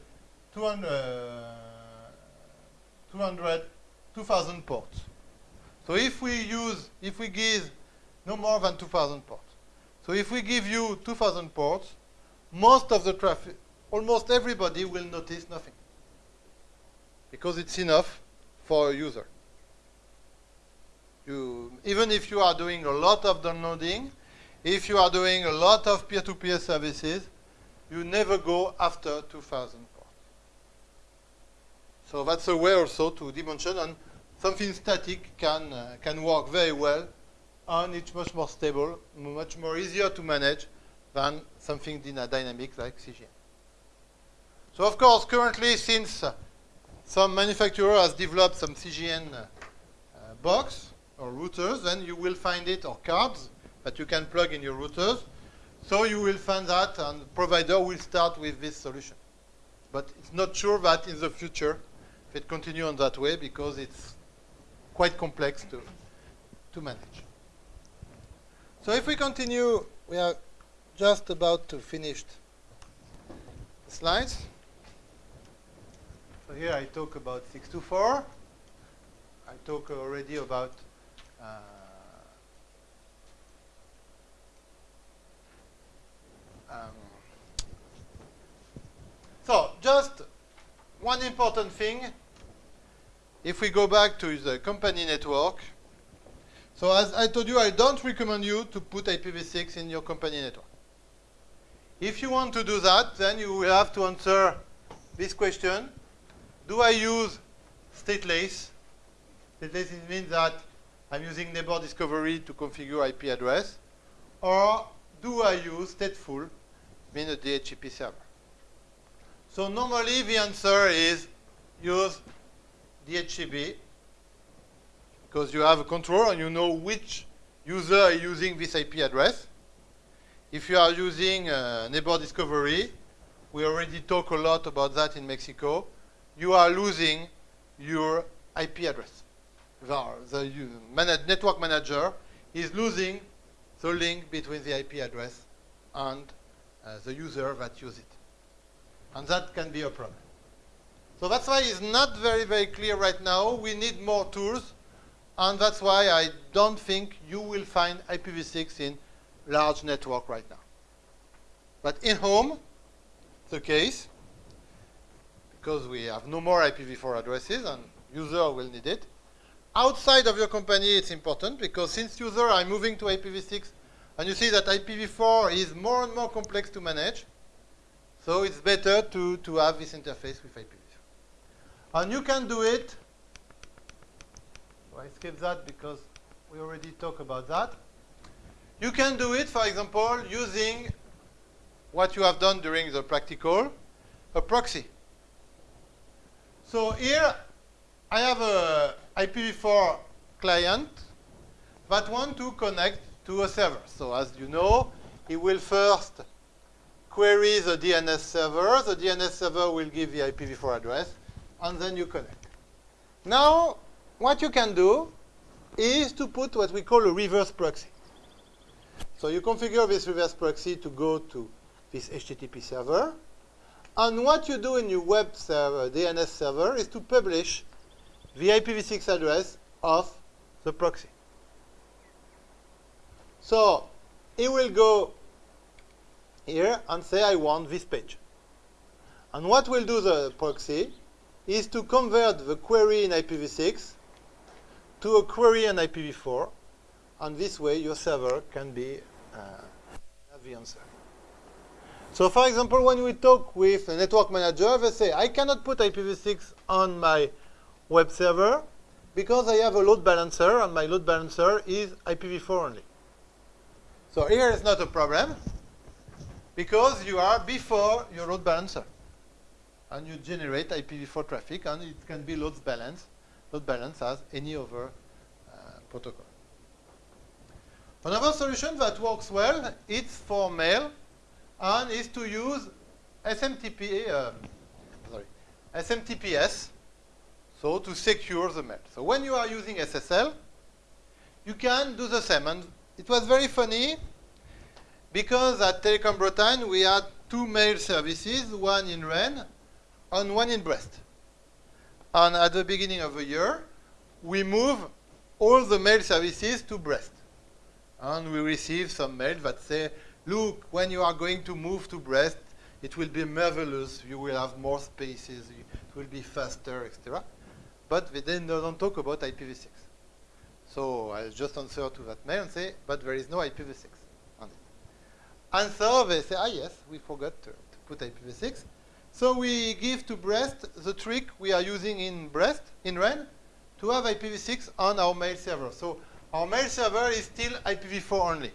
200, uh, 200, 2,000 ports. So if we use, if we give no more than 2,000 ports. So if we give you 2,000 ports, most of the traffic, almost everybody will notice nothing. Because it's enough for a user. You, even if you are doing a lot of downloading, if you are doing a lot of peer-to-peer -peer services, you never go after 2000 ports. So that's a way also to dimension, and something static can, uh, can work very well, and it's much more stable, much more easier to manage than something dynamic like CGN. So of course, currently, since uh, some manufacturer has developed some CGN uh, box, or routers, then you will find it, or cards that you can plug in your routers. So you will find that, and the provider will start with this solution. But it's not sure that in the future, if it continue on that way, because it's quite complex to, to manage. So if we continue, we are just about to finish slides. So here I talk about 6to4. I talk already about uh, um, so just one important thing. If we go back to the company network, so as I told you, I don't recommend you to put IPv6 in your company network. If you want to do that, then you will have to answer this question. Do I use stateless? Stateless means that I'm using neighbor discovery to configure IP address. Or do I use stateful, mean a DHCP server? So normally the answer is use DHCP because you have a control and you know which user is using this IP address. If you are using uh, neighbor discovery, we already talk a lot about that in Mexico, you are losing your IP address. The, the manage, network manager is losing the link between the IP address and uh, the user that uses it. And that can be a problem. So that's why it's not very, very clear right now. We need more tools. And that's why I don't think you will find IPv6 in large network right now. But in home, the case, because we have no more IPv4 addresses and user will need it. Outside of your company, it's important because since user are moving to IPv6, and you see that IPv4 is more and more complex to manage, so it's better to, to have this interface with IPv4. And you can do it. So I skip that because we already talked about that. You can do it, for example, using what you have done during the practical, a proxy. So here I have a IPv4 client that want to connect to a server. So as you know, it will first query the DNS server. The DNS server will give the IPv4 address, and then you connect. Now, what you can do is to put what we call a reverse proxy. So you configure this reverse proxy to go to this HTTP server. And what you do in your web server, DNS server, is to publish the IPv6 address of the proxy. So it will go here and say I want this page. And what will do the proxy is to convert the query in IPv6 to a query in IPv4. And this way your server can be uh, have the answer. So for example, when we talk with a network manager, they say, I cannot put IPv6 on my web server because I have a load balancer, and my load balancer is IPv4 only. So here is not a problem because you are before your load balancer. And you generate IPv4 traffic, and it can be load balanced, load balanced as any other uh, protocol. Another solution that works well, it's for mail, and is to use SMTP, uh, sorry, SMTPS, so to secure the mail. So when you are using SSL, you can do the same. And it was very funny because at Telecom Bretagne we had two mail services, one in Rennes and one in Brest. And at the beginning of the year, we move all the mail services to Brest. And we receive some mail that say, look, when you are going to move to Brest, it will be marvelous. You will have more spaces. It will be faster, etc. But they then don't talk about IPv6. So I just answer to that mail and say, but there is no IPv6 on it. And so they say, ah, yes, we forgot to, to put IPv6. So we give to Brest the trick we are using in Brest, in Rennes, to have IPv6 on our mail server. So our mail server is still IPv4 only.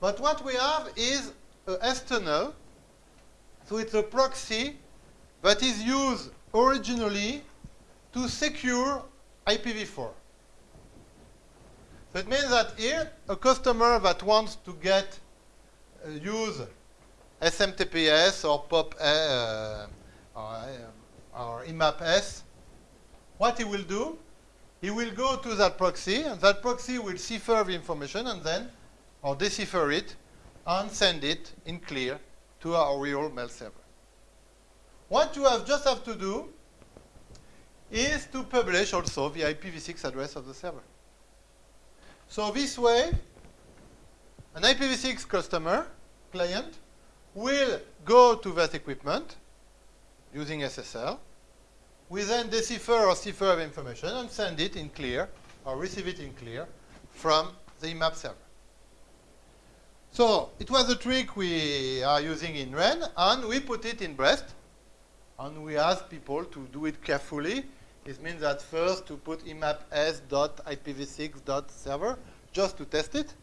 But what we have is a S-tunnel. So it's a proxy that is used originally to secure IPv4. So it means that here, a customer that wants to get uh, use SMTPS or POP uh, or, uh, or IMAP S, what he will do, he will go to that proxy, and that proxy will cipher the information and then, or decipher it, and send it in clear to our real mail server. What you have just have to do is to publish also the IPv6 address of the server. So this way, an IPv6 customer, client, will go to that equipment using SSL. We then decipher or cipher the information and send it in clear or receive it in clear from the IMAP server. So it was a trick we are using in Rennes, and we put it in Brest, and we ask people to do it carefully. It means that first to put IMAP s.ipv6.server just to test it,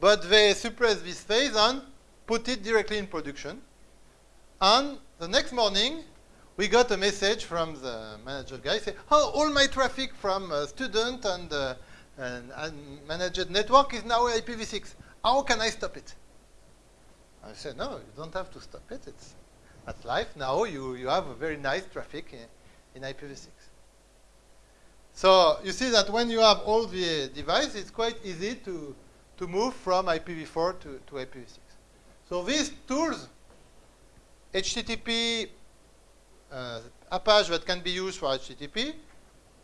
but they suppress this phase and put it directly in production. And the next morning, we got a message from the manager guy saying, oh, all my traffic from uh, student and, uh, and, and managed network is now IPv6. How can I stop it? I said, no, you don't have to stop it. It's, that's life. Now you, you have a very nice traffic in, in IPv6. So you see that when you have all the devices, it's quite easy to, to move from IPv4 to, to IPv6. So these tools, HTTP, uh, Apache that can be used for HTTP,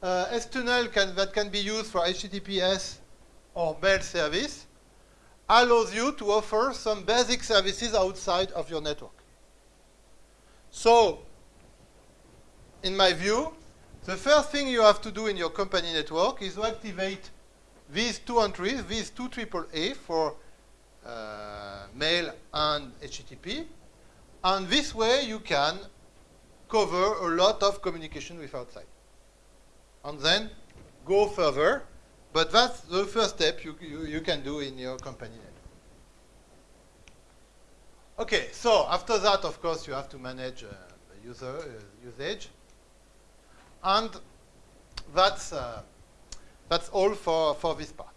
uh, S-Tunnel can, that can be used for HTTPS or mail service, allows you to offer some basic services outside of your network. So, in my view, the first thing you have to do in your company network is to activate these two entries, these two AAA for uh, mail and HTTP. And this way you can cover a lot of communication with outside. And then go further. But that's the first step you, you, you can do in your company network. Okay, so after that, of course, you have to manage uh, the user uh, usage. And that's, uh, that's all for, for this part.